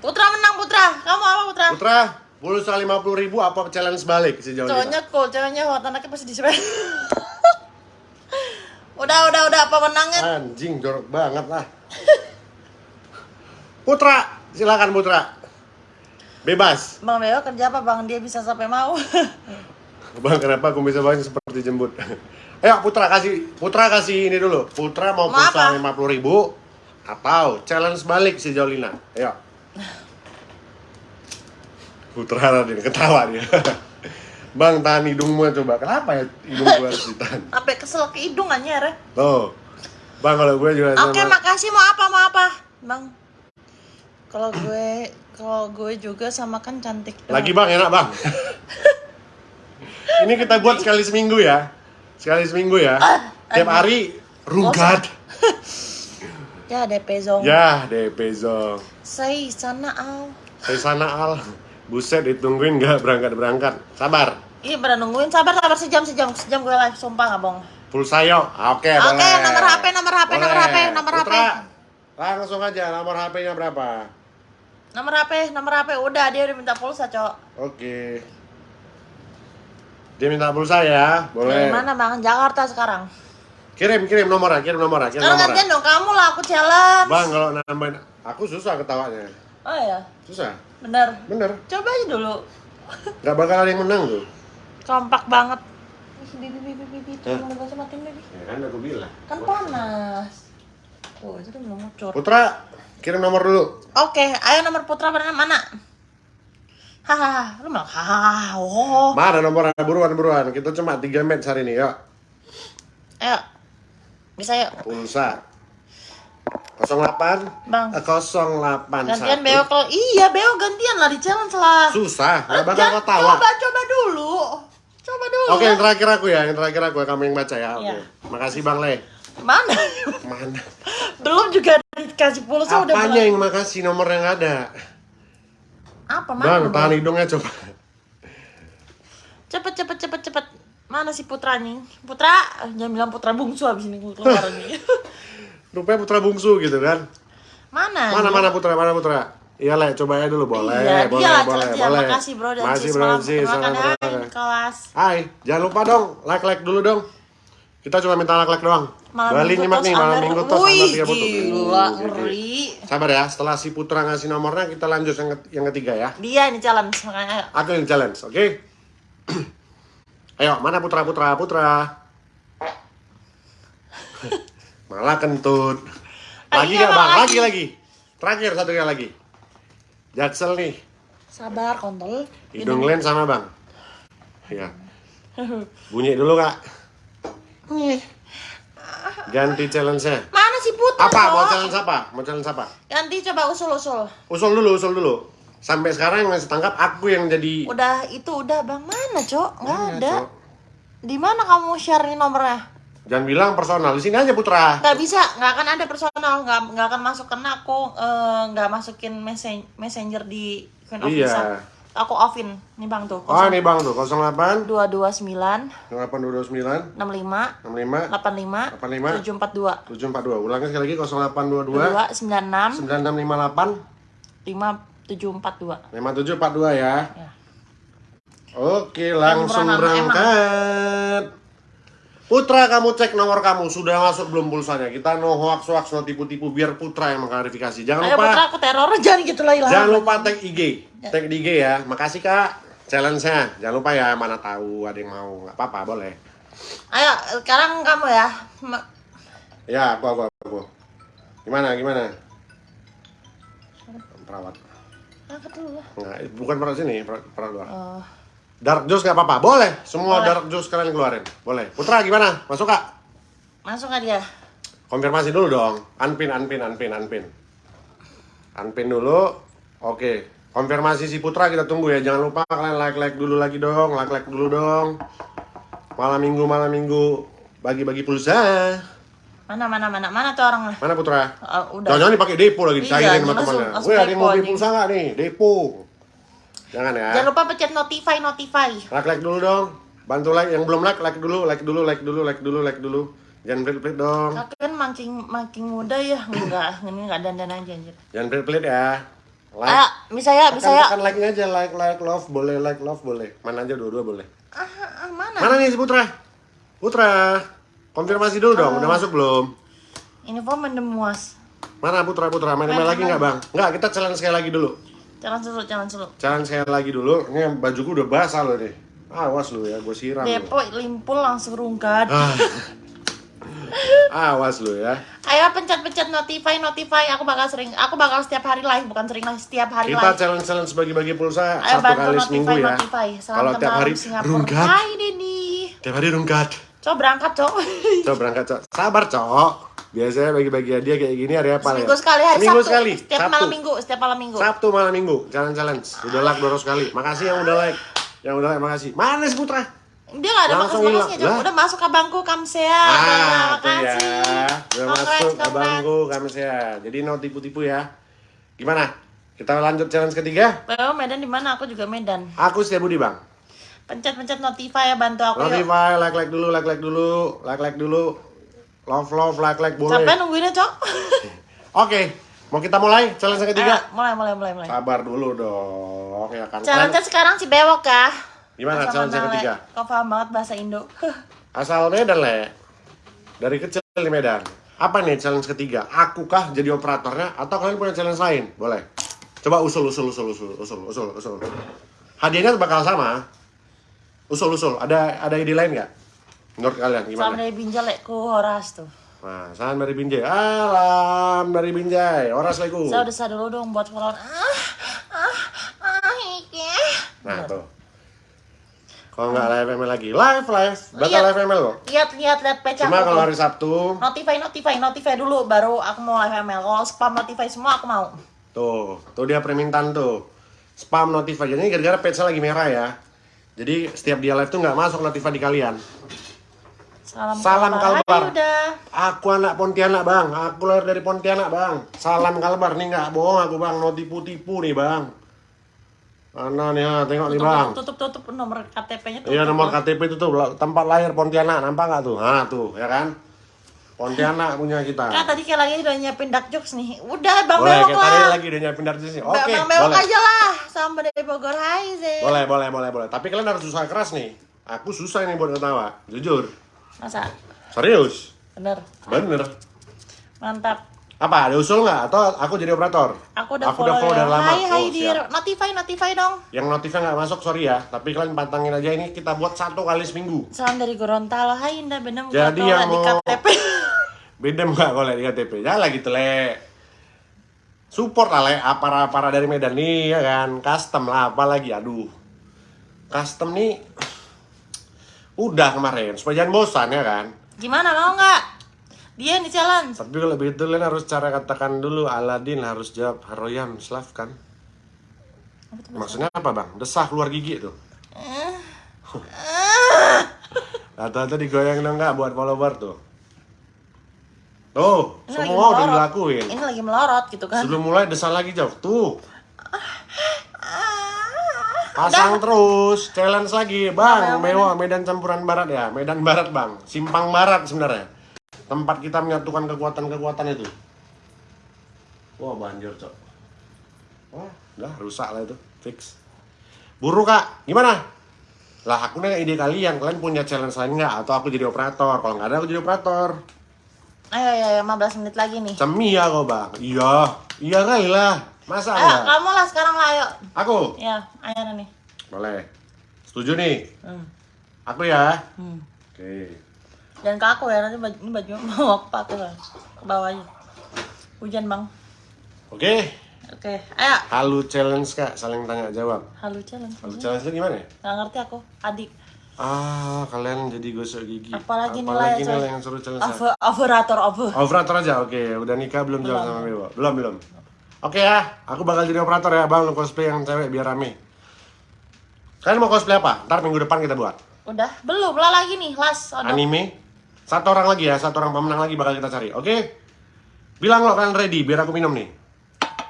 Putra menang Putra Kamu apa Putra? Putra, pulsa lima puluh ribu apa challenge balik sejauh ini? Cowoknya cool, ceweknya hot, anaknya pasti disepel Udah, udah, udah, apa menangnya? Anjing jorok banget lah. Putra, silakan Putra. Bebas. Bang Beo kerja apa bang? Dia bisa sampai mau. Bang, kenapa aku bisa banyak seperti jembut? Ayo Putra kasih Putra kasih ini dulu. Putra mau Mau pulsa apa? lima puluh ribu atau challenge balik si Jolina. Ayo. Putra Raden ketawa dia. Bang tahan hidungmu coba. Kenapa ya hidung gue harus ditahan? Sampai kesel ke hidung anjir. ya. Tuh. Bang kalau gue juga Oke, sama. makasih mau apa mau apa, Bang. Kalau gue kalau gue juga sama kan cantik doang. Lagi bang, enak bang. Ini kita buat sekali seminggu ya. Sekali seminggu ya. Tiap aduh. hari rugat. Ya DP Zong. Ya, DP Zong. Say sana au. Saya sana Al. Buset ditungguin nggak berangkat-berangkat. Sabar. Iya bener nungguin sabar sabar sejam sejam sejam gue live sumpah nggak bohong. Pulsa yuk. Oke, Oke, boleh. nomor HP, nomor HP, nomor Boleh. HP, nomor HP. Putra, Langsung aja nomor HP-nya berapa? Nomor HP, nomor HP udah dia udah minta pulsa, Cok. Oke. Dia minta pulsa ya, Dari boleh. mana Bang? Jakarta sekarang. Kirim, kirim nomornya, kirim nomornya, kirim Sekarang nomornya. gantian dong kamu lah aku challenge. Bang, kalau nambahin aku susah ketawanya. Oh iya, Susah. bener. Bener. Coba aja dulu. Nggak bakal ada yang menang tuh. Kompak banget. Ih, bibi bibi bibi mau bahasa matiin bibi. Ya kan aku bilang. Kan panas. Tuh, itu belum muncul. Putra, kirim nomor dulu. Oke, ayo nomor putra mana mana? Hahaha, lu malah hahaha. Oh. Mana nomornya? Buruan, buruan. Kita cuma 3 match hari ini, yuk. Ayo. Bisa yuk. Pulsa. 08 Bang. eh, 081 Gantian Beo kalau iya Beo gantian lah di challenge lah. Susah, nggak bakal Jangan- ketawa. Coba coba dulu. Coba dulu. Oke, yang terakhir aku ya, yang terakhir aku ya, kamu yang baca ya. Oke. Iya. Makasih Bang Le. Mana? Mana? Belum juga dikasih pulsa udah Apanya yang makasih nomor yang ada? Apa Bang, mana? tahan hidungnya coba. Cepet cepet cepet cepet. Mana si putra nih? Putra, jangan bilang putra bungsu abis ini keluar nih. Rupanya putra bungsu gitu kan. Mana? Mana mana putra, mana putra? Iya Le, coba ya dulu boleh, Iya, boleh, lah boleh, challenge ya. boleh. Makasih bro dan Makasih sis bro, malam. sis. Kelas. Hai, jangan lupa dong, like-like dulu dong. Kita cuma minta like-like doang. Malam Bali minggu nyimak nih, malam minggu tos Wih, under 30 tuh. gila, ngeri. Sabar ya, setelah si Putra ngasih nomornya, kita lanjut yang, ket- yang ketiga ya. Dia ini challenge makanya ayo. Aku yang challenge, oke? Ayo, mana Putra, Putra, Putra? Malah kentut. Lagi nggak bang? lagi. Lagi, lagi. Terakhir satu kali lagi. Jaksel nih. Sabar kontol. Hidung Len sama bang. Ya. Bunyi dulu kak. Ganti challenge-nya. Mana si putra? Apa? Mau challenge apa? Mau challenge apa? Ganti coba usul-usul. Usul dulu, usul dulu. Sampai sekarang yang ngasih tangkap aku yang jadi. Udah itu udah bang mana cok? Nggak Mana, ada. Cok? Di mana kamu share nomornya? Jangan bilang personal. Di sini aja Putra. Nggak bisa, nggak akan ada personal, nggak nggak akan masuk karena aku eh, nggak masukin messen- messenger di Queen of Iya. Visa. Aku offin. Nih bang tuh. Oh ini bang tuh 08 dua dua sembilan. 8229 enam lima. 65 delapan lima. 85 tujuh empat dua. 742 Ulangnya sekali lagi 0822 dua sembilan enam. 9658 lima tujuh empat dua. 5742 ya. Ya. Oke langsung berangkat Putra kamu cek nomor kamu Sudah masuk belum pulsanya Kita no hoax hoax no tipu-tipu Biar Putra yang mengklarifikasi Jangan Ayo lupa putra aku teror jangan gitu lah hilang. Jangan lupa tag IG Tag di IG ya Makasih kak Challenge-nya Jangan lupa ya Mana tahu ada yang mau nggak apa-apa boleh Ayo sekarang kamu ya. Ma- Ya, aku, aku, aku. Gimana, gimana? Perawat. Angkat dulu lah. Bukan perawat sini, perawat, perawat luar. Oh. Dark juice nggak apa-apa, boleh. Semua Boleh. dark juice kalian keluarin, boleh. Putra gimana? Masuk kak? Masuk nggak dia? Konfirmasi dulu dong. Unpin, unpin, unpin, unpin. Unpin dulu. Oke. Konfirmasi si Putra kita tunggu ya. Jangan lupa kalian like-like dulu lagi dong. Like-like dulu dong. Malam minggu, malam minggu. Bagi-bagi pulsa. Mana mana mana mana tuh orangnya? Mana Putra? Oh, udah. Jangan-jangan dipakai depo lagi Iya, dicairin sama temannya. Wih, ada yang mau beli pulsa nggak nih? Depo. Jangan ya. Jangan lupa pencet notify notify. Like like dulu dong. Bantu like yang belum like like dulu, like dulu, like dulu, like dulu, like dulu. Jangan pelit-pelit dong. Kakek kan makin makin muda ya. Enggak, ini enggak dandan aja anjir. Jangan pelit-pelit ya. Like. Ayo, bisa ya, bisa ya. Tekan like-nya aja, like like love boleh, like love boleh. Mana aja dua-dua boleh. Ah, ah, mana? Mana nih si Putra? Putra. Konfirmasi dulu dong, udah masuk belum? Ini form mendemuas. Mana Putra Putra main, main Main, lagi nggak bang? Nggak kita challenge sekali lagi dulu. Jangan dulu, jangan dulu. Challenge sekali lagi dulu. Ini bajuku udah basah loh nih. Awas lu ya, gue siram. lu. Depo limpul langsung rungkat. Ah. Awas lu ya. Ayo pencet-pencet notify, notify. Aku bakal sering, aku bakal setiap hari live, bukan sering live, setiap hari Kita live. challenge challenge bagi-bagi pulsa Ayo satu bantu kali notify, seminggu ya. notify. Salam Kalau tiap hari Singapura. rungkat. Hai Denny. Tiap hari rungkat. Coba berangkat, Cok. Coba berangkat, Cok. Sabar, Cok. Biasanya bagi-bagi hadiah kayak gini hari apa ya? Seminggu sekali hari Seminggu Sabtu. sekali. Setiap Sabtu. malam minggu, setiap malam minggu. Sabtu malam minggu. Challenge challenge. Udah like dorong sekali. Makasih yang udah like. Yang udah like makasih. Mana si Putra? Dia gak ada Langsung makas-makasnya. Udah masuk abangku, Kamsea. Ah, Terima tuh ya. kasih. Udah Congrats, masuk congrats. abangku kami ya. Jadi no tipu-tipu ya. Gimana? Kita lanjut challenge ketiga. Bel, Medan di mana? Aku juga Medan. Aku Setia Budi, Bang. Pencet-pencet notify ya, bantu aku yuk. Notify, like like dulu, like like dulu, like like dulu. Love love, like like boleh. Capek nungguinnya, Cok. Oke, mau kita mulai challenge yang ketiga? mulai, mulai, mulai, mulai. Sabar dulu dong, ya kan? Challenge Kan sekarang si bewok ya. Gimana Asal challenge yang ketiga? Kau paham banget bahasa Indo. Asal Medan, Le. Dari kecil di Medan. Apa nih challenge ketiga? Aku kah jadi operatornya atau kalian punya challenge lain? Boleh. Coba usul, usul, usul, usul, usul, usul, usul. Hadiahnya bakal sama. Usul, usul. Ada ada ide lain nggak? Menurut kalian gimana? dari Binjai ku horas tuh. Nah, salam dari Binjai. Alam dari Binjai. Oras leku. Saya udah sadar dulu dong buat follow. Ah, ah, ah, iki. Nah, tuh. Kalau nggak live ML lagi, live live, bakal Iya. live ML kok. Lihat, lihat, lihat pecah. Cuma kalau hari Sabtu, Notify, notify, notify dulu baru aku mau live ML. Kalau spam notify semua aku mau. tuh, tuh dia permintaan tuh. Spam notify, jadi gara-gara page lagi merah ya. Jadi setiap dia live tuh nggak masuk notify di kalian. Salam, Salam Kalbar. Kalbar. Hai, udah. Aku anak Pontianak bang, aku lahir dari Pontianak bang. Salam kalbar nih nggak bohong aku bang, no tipu-tipu nih bang. Mana nih ya, tengok nih bang. Tutup, tutup, tutup nomor KTP-nya tutup. Iya nomor KTP itu tuh tempat lahir Pontianak, nampak nggak tuh? Nah tuh, ya kan? Pontianak punya kita. Kak tadi kayak lagi udah nyiapin dark jokes nih. Udah, Bang Boleh, kita tadi lah. lagi udah nyiapin dari sini. Bang Oke, Bang Bewok boleh. aja lah. Sama dari Bogor. Hai, Ze. Boleh, boleh, boleh, boleh. Tapi kalian harus usaha keras nih. Aku susah nih buat ketawa, jujur. Masa? Serius, Bener. bener. Mantap. Apa, ada usul nggak? Atau aku jadi operator? Aku udah aku follow, udah follow ya. dari lama. Hai, hai, Oh, siap. Notify, notify dong. Yang notifnya nggak masuk, sorry ya. Tapi kalian pantangin aja ini kita buat satu kali seminggu. Salam dari Gorontalo. Hai, Indah. Bener Jadi yang di mau- KTP. Beda nggak kalau di KTP? Jangan lagi gitu, Le. Support lah, Le. Para-para dari Medan nih, ya kan. Custom lah, apalagi. Aduh. Custom nih... Udah kemarin, supaya jangan bosan ya kan. Gimana, mau nggak? Dia nih challenge. Tapi kalau begitu kalian harus cara katakan dulu Aladin harus jawab Haroyam Slav kan? Maksudnya apa bang? Desah keluar gigi tuh. Rata-rata digoyang dong nggak buat follower tuh. Tuh, Ini semua udah dilakuin. Ini lagi melorot gitu kan. Sebelum mulai desah lagi jauh. Tuh. Pasang terus, challenge lagi, bang. Mewah Medan campuran barat ya, Medan barat bang, simpang barat sebenarnya. Tempat kita menyatukan kekuatan-kekuatan itu. Wah banjir cok. Wah, udah rusak lah itu, fix. Buru kak, gimana? Lah aku nanya ide kalian, kalian punya challenge lain nggak? Atau aku jadi operator? Kalau nggak ada aku jadi operator. Ayo, ayo, ayo, 15 menit lagi nih. Cemia kok bang. Iya, iya kali lah. Masa Ayo, enggak? kamu lah sekarang lah, ayo. Aku, Ya, ayo nih. boleh. Setuju nih. Hmm. Aku ya. Hmm. Oke. Dan ke aku ya, nanti baju, ini baju mau aku pakai lah. Ke bawah aja. Hujan bang. Oke. Oke, ayo. Halu challenge kak, saling tanya jawab. Halo challenge. Halu challenge itu gimana ya? Nggak ngerti aku, adik. Ah, kalian jadi gosok gigi. Apalagi Apalagi nilai, nilai yang seru challenge. Over, operator, over. Operator aja, oke. Udah nikah belum jalan sama Bewo? Belum, belum. Oke ya, aku bakal jadi operator ya, bang. Lu cosplay yang cewek biar rame. Kalian mau cosplay apa? Ntar minggu depan kita buat. Udah, belum lah lagi nih, las. Odok. Anime. Satu orang lagi ya, satu orang pemenang lagi bakal kita cari. Oke? Bilang lo kalian ready, biar aku minum nih.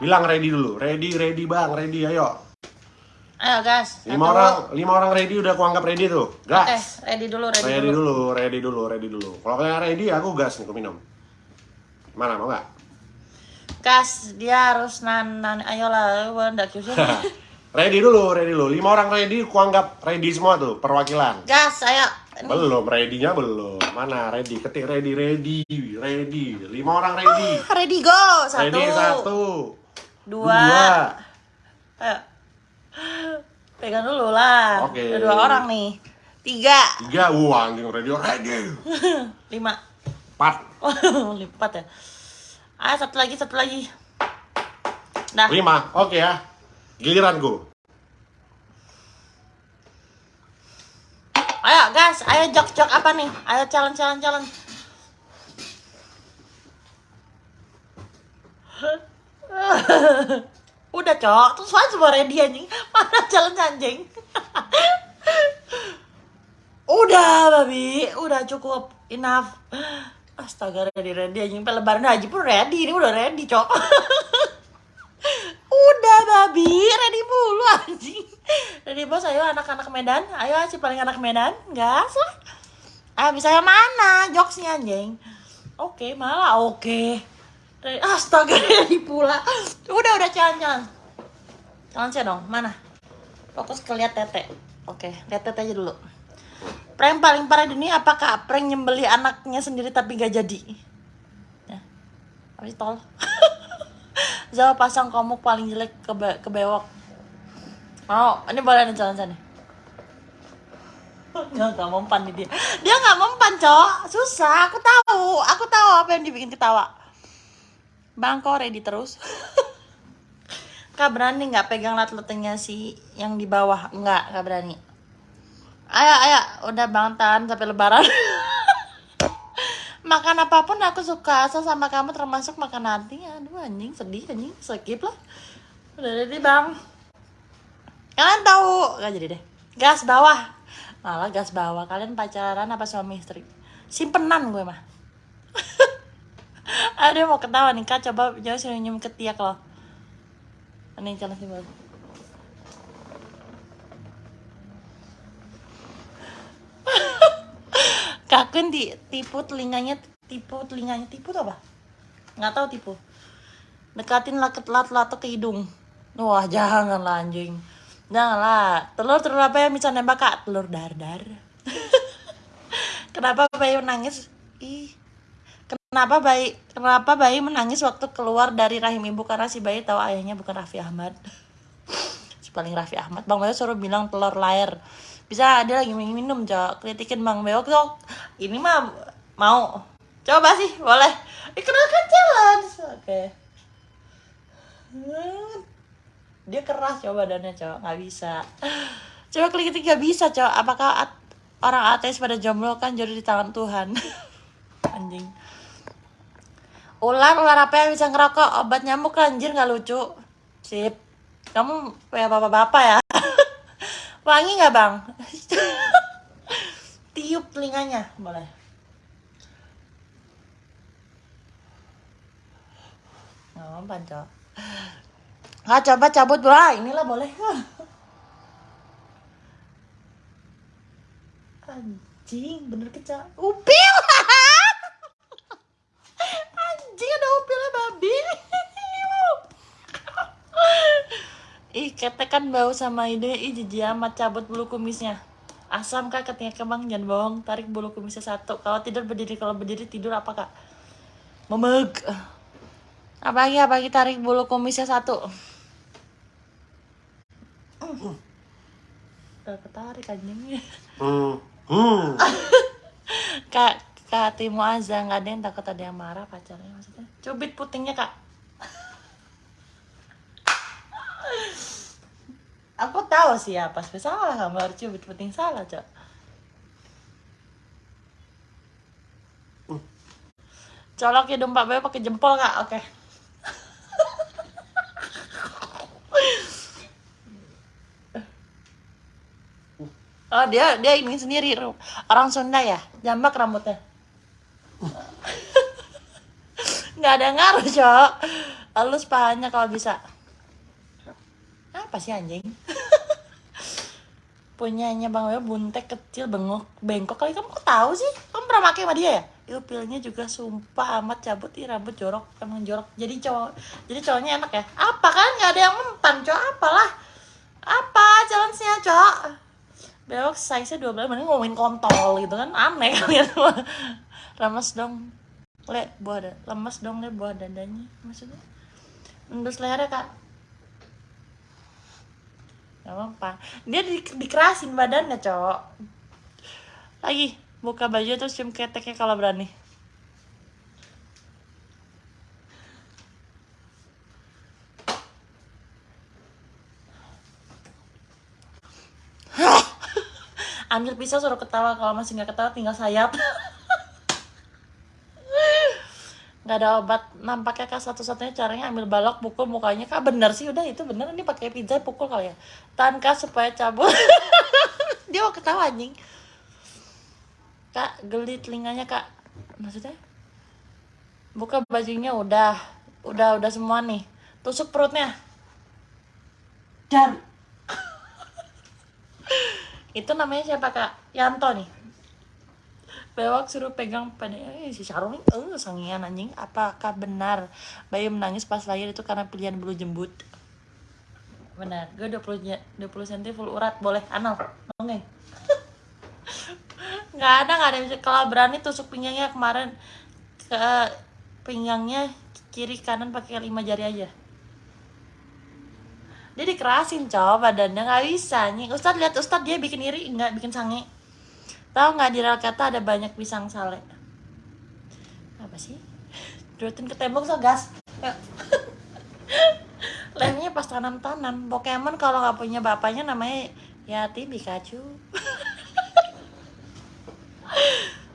Bilang ready dulu. Ready, ready bang, ready, ayo. Ayo, gas. Lima orang, lima orang ready udah aku anggap ready tuh. Gas. ready dulu, ready, Ready dulu. dulu, ready dulu, ready dulu. Kalau kalian ready, aku gas nih, aku minum. Mana mau nggak? Gas, dia harus nan, nan ayolah, ndak kiusin. ready dulu, ready dulu. Lima orang ready, aku anggap ready semua tuh, perwakilan. Gas, ayo. Ini. Belum, ready-nya belum. mana ready ketik ready ready ready lima orang ready Ready go. Satu. ready satu Dua. Ayo. Pegang dulu lah. Oke. Ada dua orang nih. Tiga. tiga wah anjing ready ready Lima. empat Lipat ya. Ah, satu lagi, satu lagi. Nah, lima oke ya giliranku ayo guys, ayo jok-jok apa nih? Ayo challenge, challenge, challenge. Udah, Cok. Terus mana semua ready anjing? Mana challenge anjing? Udah, babi. Udah cukup. Enough. Astaga, ready, ready anjing. Lebaran haji pun ready. Ini udah ready, Cok. Udah, babi. Ready mulu anjing. Ready, bos. Ayo anak-anak Medan. Ayo si paling anak Medan. Gas lah. Ah, misalnya mana jokesnya anjing? Oke, malah oke. Ready- Astaga, ready pula. Udah, udah jalan-jalan. Jalan saya dong, mana? Fokus ke lihat tete. Oke, lihat tete aja dulu. Prank paling parah di dunia apakah prank nyembeli anaknya sendiri tapi gak jadi? Ya. Habis tol. Zawa pasang komuk paling jelek kebe kebewok. Mau, ini boleh nih jalan sana. Nggak, nggak mempan nih dia. Dia nggak mempan, Cok. Susah, aku tahu. Aku tahu apa yang dibikin ketawa. Bang, kok ready terus? Kak berani nggak pegang lat letengnya si yang di bawah? Nggak, nggak berani. Ayo, ayo, udah bang tahan sampai lebaran. makan apa pun aku suka asal sama kamu termasuk makan nanti. Aduh anjing sedih anjing, skip lah. Udah ready bang. Kalian tahu, nggak jadi deh. Gas bawah, malah gas bawah. Kalian pacaran apa suami istri? Simpenan gue mah. Aduh mau ketawa nih kak, coba jauh senyum ketiak loh. Ini jalan sih Kakun di tipu telinganya, tipu telinganya, tipu apa? Nggak tahu tipu. Dekatin laket lat lato ke hidung. Wah jangan lah anjing. Janganlah. Telur telur apa yang bisa nembak kak? Telur dar dar. Kenapa bayi menangis? Ih. Kenapa bayi kenapa bayi menangis waktu keluar dari rahim ibu karena si bayi tahu ayahnya bukan Raffi Ahmad. si paling Raffi Ahmad. Bang Beo suruh bilang telur layar. Bisa dia lagi minum, Cok. Kritikin Bang Beo, Cok. Ini mah mau. Coba sih, boleh. Ikrarkan challenge. Oke. Hmm. Dia keras coba badannya, Cok. Nggak bisa. Coba klik nggak bisa, Cok. Apakah at- orang ateis pada jomblo kan jodoh di tangan Tuhan? Anjing. Ular, ular apa yang bisa ngerokok? Obat nyamuk anjir nggak lucu. Sip. Kamu kayak bapak-bapak ya? Wangi nggak bang? Tiup telinganya, boleh. Mempan, Cok. Nggak coba cabut, bro. Ah, Inilah boleh. Anjing, bener kecak. Upil! Anjing ada upilnya babi. Ih, ketek kan bau sama ide. Ih, jijik amat cabut bulu kumisnya. Asam kak katanya ke bang, jangan bohong. Tarik bulu kumisnya satu. Kalau tidur berdiri, kalau berdiri tidur apa kak? Memeg. Apa lagi, apa lagi tarik bulu kumisnya satu. Udah ketarik anjingnya. hmm hmm Kak, Kak Timo Aza nggak ada yang takut ada yang marah pacarnya maksudnya. Cubit putingnya kak. Aku tahu sih apa sih salah harus cubit puting salah cok. Colok hidung Pak Beo pakai jempol kak, oke. Oh dia dia ini sendiri orang Sunda ya? Jambak rambutnya. Nggak ada ngaruh cok. Halus pahanya kalau bisa apa sih anjing? Punyanya bang Weo buntek kecil bengok bengkok. Kali kamu kok tahu sih? Kamu pernah pakai sama dia ya? Ilpilnya juga sumpah amat cabut. Ih rambut jorok emang jorok. Jadi cowok jadi cowoknya enak ya? Apa kan? Nggak ada yang mempan cowok. Apalah? Apa challenge-nya cowok? Bewok size nya 12 mending ngomongin kontol gitu kan? Aneh kalian semua. Lemes dong. Le buah dada lemes dong le buah dadanya. Maksudnya? Endus lehernya kak Gak apa dia di, dikerasin badannya cowok. Lagi buka baju terus cium keteknya kalau berani. Ambil pisau suruh ketawa kalau masih nggak ketawa tinggal sayap nggak ada obat. Nampaknya kak satu-satunya caranya ambil balok pukul mukanya. Kak bener sih. Udah itu bener. Ini pakai pizza pukul kali ya. Tahan kak supaya cabut. Dia mau ketawa anjing. Kak geli telinganya kak. Maksudnya? Buka bajunya udah. Udah udah semua nih. Tusuk perutnya. Dan itu namanya siapa kak? Yanto nih Bewak suruh pegang pada eh, si Syarul nih eh sangian anjing. Apakah benar bayi menangis pas lahir itu karena pilihan bulu jembut? Benar. Gue 20 nya- 20 cm full urat. Boleh anal. Nongeng nggak ada nggak ada. Kalau berani tusuk pinggangnya kemarin ke pinggangnya kiri kanan pakai lima jari aja. Dia dikerasin cow badannya nggak bisa nih Ustad lihat Ustad dia bikin iri. Nggak bikin sange tahu nggak di rel kata ada banyak pisang sale? Apa sih? Duitin ke tembok so gas. Yuk. lemnya pas tanam-tanam. Pokemon kalau nggak punya bapaknya namanya Yati Pikachu.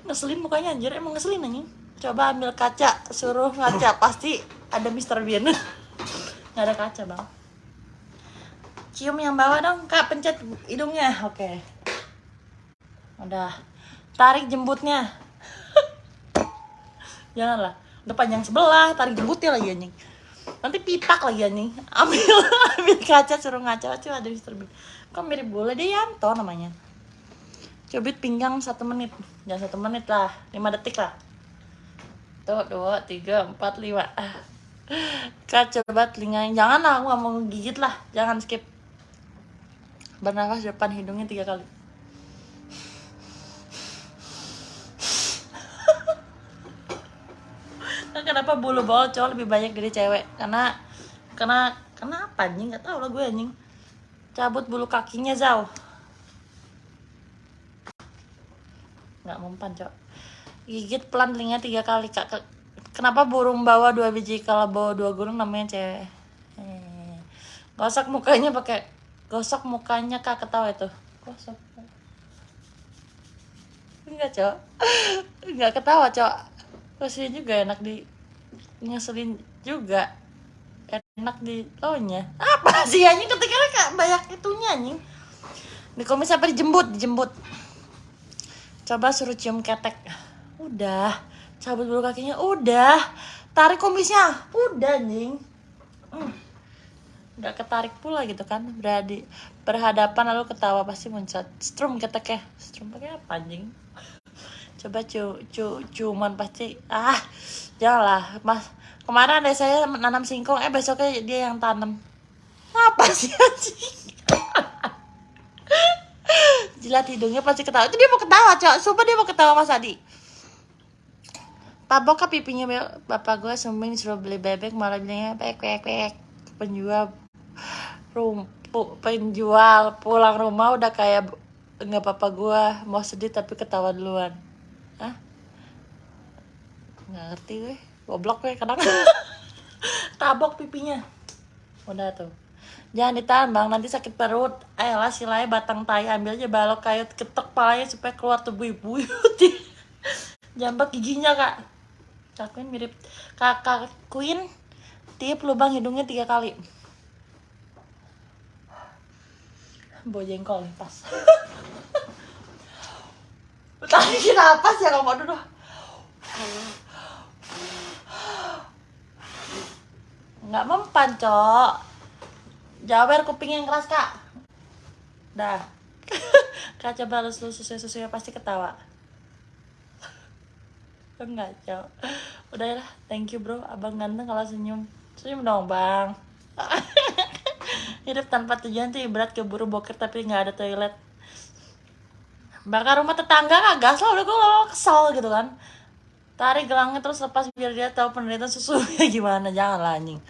Ngeselin mukanya anjir. Emang ngeselin anjing. Coba ambil kaca suruh ngaca. Pasti ada Mr. Bean. Nggak ada kaca bang. Cium yang bawah dong kak. Pencet hidungnya. Oke udah. Tarik jembutnya. Janganlah. Udah panjang sebelah tarik jembutnya lagi anjing. Nanti pitak lagi anjing. Ambil ambil kaca suruh ngaca. Coba ada Mr. Bean. Kok mirip bola? Dia Yanto namanya. Cubit pinggang satu menit. Jangan satu menit lah. Lima detik lah. Tuh dua tiga empat lima. Ah. Kak coba telinganya jangan lah aku nggak mau gigit lah. Jangan skip. Bernafas depan hidungnya tiga kali kenapa bulu bawah cowok lebih banyak dari cewek? Karena karena karena apa anjing? Nggak tahu lah gue anjing. Cabut bulu kakinya jauh nggak mempan cok gigit pelan telinga tiga kali kak. Ke- kenapa burung bawa dua biji? Kalau bawa dua burung namanya cewek. Eh, gosok mukanya pakai gosok mukanya kak. Ketawa itu. Gosok. Enggak cok enggak ketawa cok Kasihin juga enak di ngeselin juga. Enak di taunya apa sih anjing? Ketika kak banyak itunya anjing. Di komis apa dijembut dijembut. Coba suruh cium ketek. Udah. Cabut bulu kakinya udah. Tarik komisnya udah anjing. Hmm. nggak ketarik pula gitu kan. Beradi berhadapan lalu ketawa pasti muncrat. Strum keteknya. Strum pakai apa anjing coba cu cu cuman pasti. Ah janganlah mas. Kemarin ada saya nanam singkong. Eh besoknya dia yang tanam. Apa sih anjing? Jilat hidungnya pasti ketawa. Itu dia mau ketawa cok. Sumpah dia mau ketawa mas Adi. Tabok ke pipinya bapak gue sumbing disuruh beli bebek malah bilangnya pek pek pek penjual rum pu- penjual pulang rumah udah kayak nggak papa gue mau sedih tapi ketawa duluan? Nggak ngerti gue. Goblok gue kadang. Tabok pipinya. Udah tuh. Jangan ditahan bang. Nanti sakit perut. Ayolah silai batang tai ambil aja balok kayu ketok palanya supaya keluar tuh bui-bui jambak giginya kak. Kak Queen mirip. Kakak Queen tiup lubang hidungnya tiga kali. Bawa jengkol nih pas. Tadi kenapa sih ya kamu dulu nggak mempan cok. Jawer kuping yang keras kak. Dah. Kak coba lu susu susunya pasti ketawa. Enggak cok. Udah ya thank you bro. Abang ganteng kalau senyum. Senyum dong bang. Hidup tanpa tujuan tuh ibarat keburu boker tapi nggak ada toilet. Bakar rumah tetangga lah udah gue kesel gitu kan tarik gelangnya terus lepas biar dia tahu penderitaan susunya gimana? Jangan lah anjing.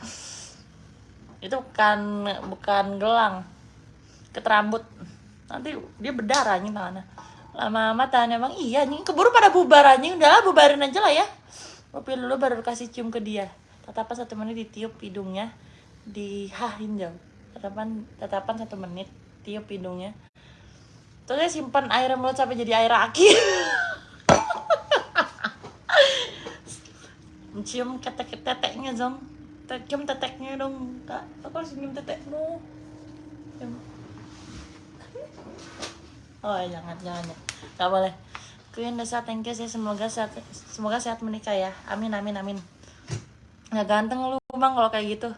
Itu bukan bukan gelang. Keterambut. Nanti dia berdarah anjing tangannya. Lama-lama tahan emang iya anjing. Keburu pada bubar anjing. Udah bubarin aja lah ya. Mobil dulu baru kasih cium ke dia. Tatapan satu menit ditiup hidungnya. Dihahin jauh. Tatapan tatapan satu menit tiup hidungnya. Terus dia simpan air mulut sampai jadi air aki mencium ketek teteknya zong Te- cium teteknya dong kak. Aku harus cium tetekmu. Cium. oh jangan jangan ya. Nggak boleh. Queen Desa thank you sih. Semoga sehat semoga sehat menikah ya. Amin amin amin. Nggak ganteng lu bang kalau kayak gitu.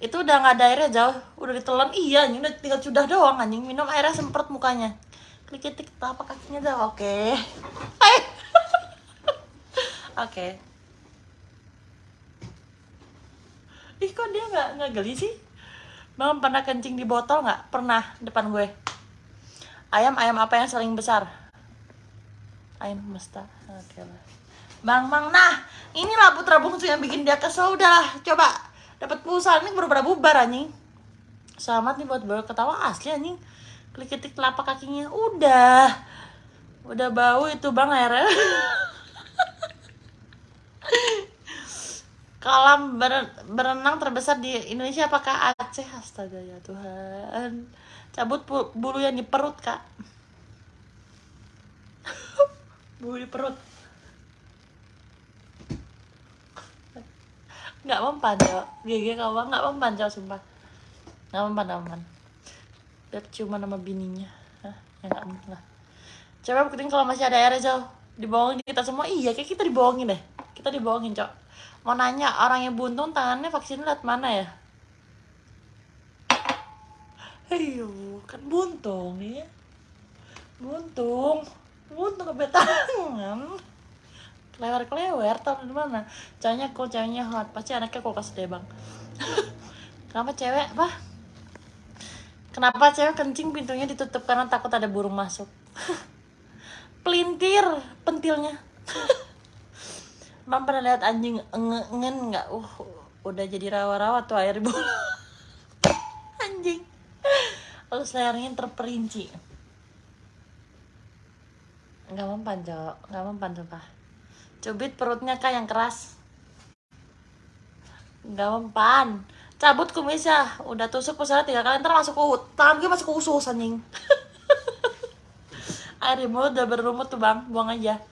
Itu udah nggak ada airnya jauh. Udah ditelan. Iya anjing udah tinggal sudah doang anjing. Minum airnya semprot mukanya. Klik klik telapak kakinya jauh oke. Hai. oke ih kok dia nggak nggak geli sih? Bang pernah kencing di botol nggak? Pernah depan gue. Ayam ayam apa yang paling besar? Ayam mesta oke lah bang bang nah inilah putra bungsu yang bikin dia kesel udahlah coba dapat pulsa. Ini baru pada bubar anjing? Selamat nih buat baru ketawa asli anjing. Klik ketik telapak kakinya. Udah. Udah bau itu bang airnya kolam ber- berenang terbesar di Indonesia apakah Aceh? Astaga ya Tuhan. Cabut bulu yang di perut kak. Bulu di perut. Nggak mempan cok GG kawan nggak mempan cok sumpah. Nggak mempan nggak mempan. Lihat cuma nama bininya. Hah, ya nggak mungkin lah. Coba buktiin kalau masih ada airnya jauh dibohongin kita semua? Iya kayak kita dibohongin deh. Kita dibohongin cok mau nanya orang yang buntung tangannya vaksin lihat mana ya? Ayo kan buntung ya. Buntung. Buntung ke tangan kelewer tau di mana? Ceweknya cool ceweknya hot. Pasti anaknya kulkas deh bang. Kenapa cewek apa? Kenapa cewek kencing pintunya ditutup karena takut ada burung masuk? Pelintir pentilnya Mam pernah lihat anjing engen nggak? Uh, udah jadi rawa-rawa tuh air bola. anjing. Terus lehernya terperinci. Nggak mempan, Cok. Nggak mempan, sumpah. Cubit perutnya kak yang keras. Nggak mempan. Cabut kumisnya. Udah tusuk pusatnya tiga kali, ntar masuk ke tangan gue masuk ke usus anjing. Air mulut udah berumut tuh bang, buang aja.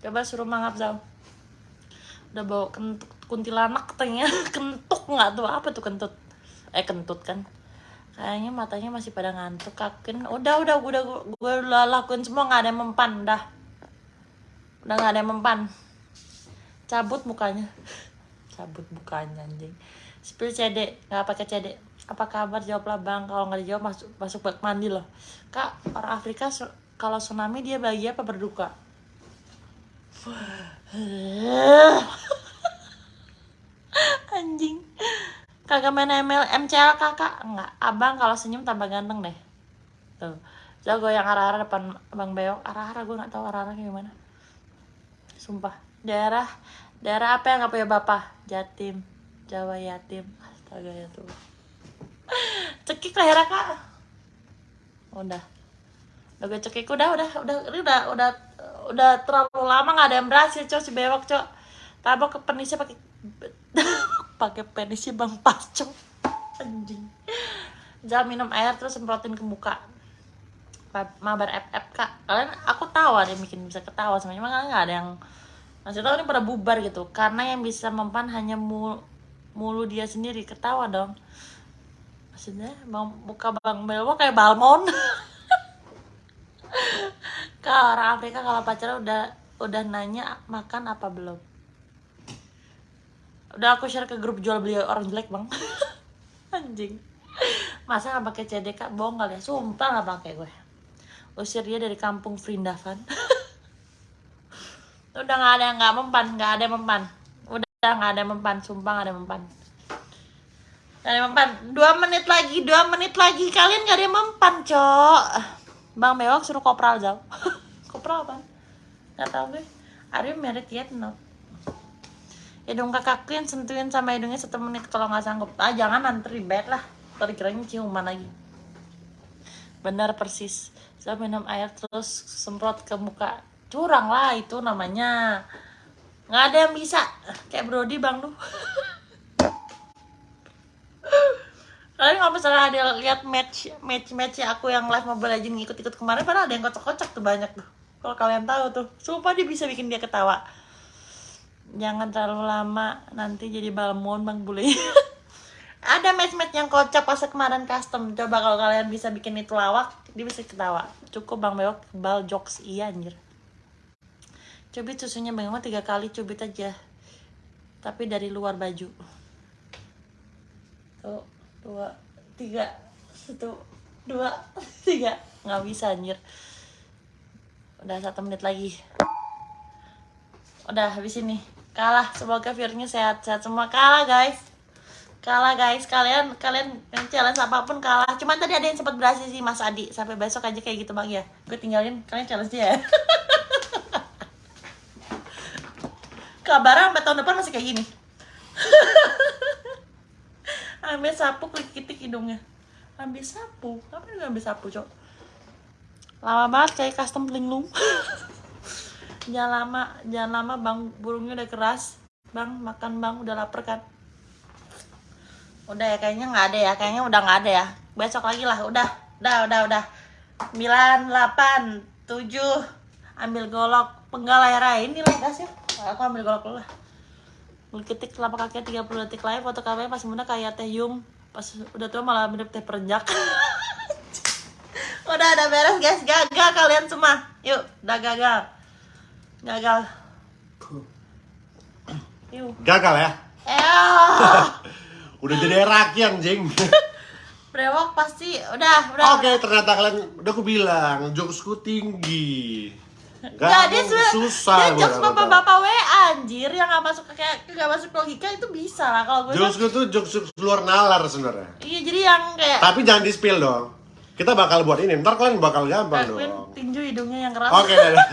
Coba suruh mangap Zal udah bawa kentut kuntilanak katanya. Kentuk nggak tuh apa tuh kentut. Eh kentut kan. Kayaknya matanya masih pada ngantuk kakin udah udah udah gue udah lakuin semua nggak ada yang mempan dah. Udah nggak ada yang mempan. Cabut mukanya. Cabut mukanya anjing. Spill CD nggak pakai CD apa kabar? Jawablah bang. Kalau nggak dijawab masuk masuk bak mandi loh kak orang Afrika kalau tsunami dia bahagia apa berduka anjing. Kagak main ML MCL kakak? Enggak. Abang kalau senyum tambah ganteng deh. Tuh. Jago yang arah-arah depan abang beok arah-arah gue nggak tahu arah-arah gimana. Sumpah. Daerah daerah apa yang nggak punya bapak? Jatim. Jawa yatim. Astaga ya tuh. Cekik lah ya kak udah. Udah gue cekik. Udah udah udah udah udah udah terlalu lama nggak ada yang berhasil cok si bewok cok. Tabok ke penisnya pakai pakai penisnya bang pas cok. Anjing. Jangan minum air terus semprotin ke muka. Ma- mabar FF kak. Kalian aku tahu ada yang bikin bisa ketawa semuanya emang nggak ada yang masih tahu ini pada bubar gitu. Karena yang bisa mempan hanya mul mulu dia sendiri. Ketawa dong. Maksudnya bang muka bang Belmo kayak balmon Kak orang Afrika kalau pacaran udah udah nanya makan apa belum? Udah aku share ke grup jual beli orang jelek bang. Anjing. Masa nggak pakai CD kak? Bohong kali ya. Sumpah nggak pakai gue. Usir dia dari kampung Vrindavan. udah nggak ada yang nggak mempan, nggak ada yang mempan. Udah nggak ada yang mempan, sumpah nggak ada yang mempan. Nggak ada yang mempan. Dua menit lagi, dua menit lagi. Kalian nggak ada yang mempan, cok. Bang Bewok suruh kopral jauh. Pro apa? Gak tau gue. Are you married yet? No. Hidung kakak Queen sentuhin sama hidungnya satu menit kalau nggak sanggup. Ah jangan nanti ribet lah. Tadi ciuman lagi. Benar persis. Saya minum air terus semprot ke muka. Curang lah itu namanya. Nggak ada yang bisa. Kayak Brody bang lu. Kalian kalau misalnya ada lihat match match match aku yang live Mobile Legends ngikut-ikut kemarin, padahal ada yang kocak-kocak tuh banyak tuh. Kalau kalian tahu tuh, sumpah dia bisa bikin dia ketawa. Jangan terlalu lama, nanti jadi balmon bang bule. ada match-match yang kocak pas kemarin custom. Coba kalau kalian bisa bikin itu lawak, dia bisa ketawa. Cukup bang Bewok bal jokes iya anjir. Cubit susunya bang tiga kali cubit aja. Tapi dari luar baju. Tuh, dua, tiga, satu, dua, tiga. Nggak bisa anjir. Udah satu menit lagi. Udah habis ini. Kalah. Semoga viewernya sehat-sehat semua. Kalah guys. Kalah guys. Kalian kalian yang challenge apa pun kalah. Cuman tadi ada yang sempat berhasil sih Mas Adi. Sampai besok aja kayak gitu bang ya. Gue tinggalin kalian challenge dia ya. Kabar sampai tahun depan masih kayak gini. ambil sapu klik-klik hidungnya. Ambil sapu? Apa yang ambil sapu cok? Lama banget kayak custom linglung. Jangan lama jangan lama bang. Burungnya udah keras. Bang makan bang. Udah lapar kan? Udah ya kayaknya nggak ada ya. Kayaknya udah nggak ada ya. Besok lagi lah. Udah udah udah udah. 9, 8, 7 ambil golok. Penggal air ini lah ya aku ambil golok dulu lah Ketik telapak kakinya 30 detik lagi foto kameranya pas muda kayak teh yung pas udah tua malah mirip teh perenjak. Udah ada beres guys. Gagal kalian semua. Yuk udah gagal. Gagal. Yuk. Gagal ya? eh Udah jadi raki anjing. brewok pasti udah udah Oke, ternyata kalian udah aku bilang jokesku tinggi. Gak Jadi mau- sebenernya susah dia jokes bapak-bapak WA anjir yang gak masuk kayak gak masuk logika itu bisa lah kalau gue mah- Jokesku tuh jokes luar nalar sebenarnya. iya jadi yang kayak Tapi jangan di spill dong. Kita bakal buat ini, ntar kalian bakal gampang Queen dong. tinju hidungnya yang keras Oke, dadah.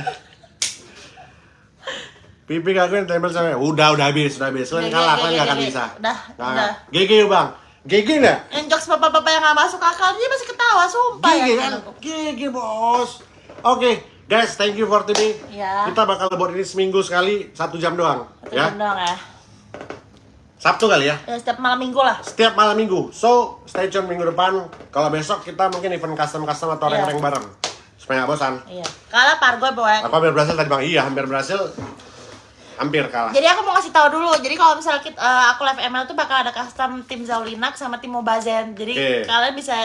Pipi kak Queen tempel sama udah udah habis, udah habis. Kalian kalah, kalian gak akan bisa. Udah, Nggak, udah. GG yuk bang. GG nggak? yang jokes bapak-bapak yang gak masuk akal dia masih ketawa sumpah GG ya kan? GG bos. Oke, guys, thank you for today. Iya. Kita bakal buat ini seminggu sekali, satu jam doang. Satu ya. jam doang ya Sabtu kali ya. ya setiap malam minggu lah Setiap malam minggu. So, stay tune minggu depan. Kalau besok kita mungkin event custom-custom atau Iya. rank-rank bareng. Supaya nggak bosan. iya kalah pargo boy Aku hampir berhasil tadi bang. Iya, hampir berhasil. Hampir kalah. jadi aku mau kasih tahu dulu jadi kalau misalnya kita, eh, aku live ML tuh bakal ada custom tim Zaulinak sama tim Mobazen jadi Oke. kalian bisa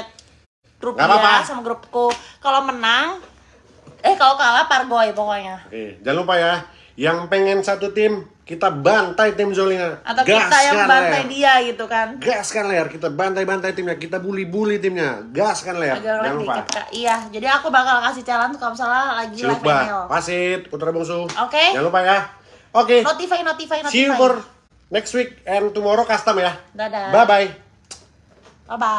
grup dia sama grupku kalau menang eh kalau kalah pargoy pokoknya Oke, jangan lupa ya. Yang pengen satu tim, kita bantai tim Zolina. atau kita yang bantai dia gitu kan Gaskan layar, kita bantai-bantai timnya, kita bully-bully timnya. Gaskan layar, agak jangan lupa. dikit kak iya jadi aku bakal kasih challenge kalau misalnya lagi Si live ML Pasit, Putra Bungsu. Oke. Jangan lupa ya. Oke, notify notify notify see you for next week and tomorrow custom ya. dadah Bye-bye. bye bye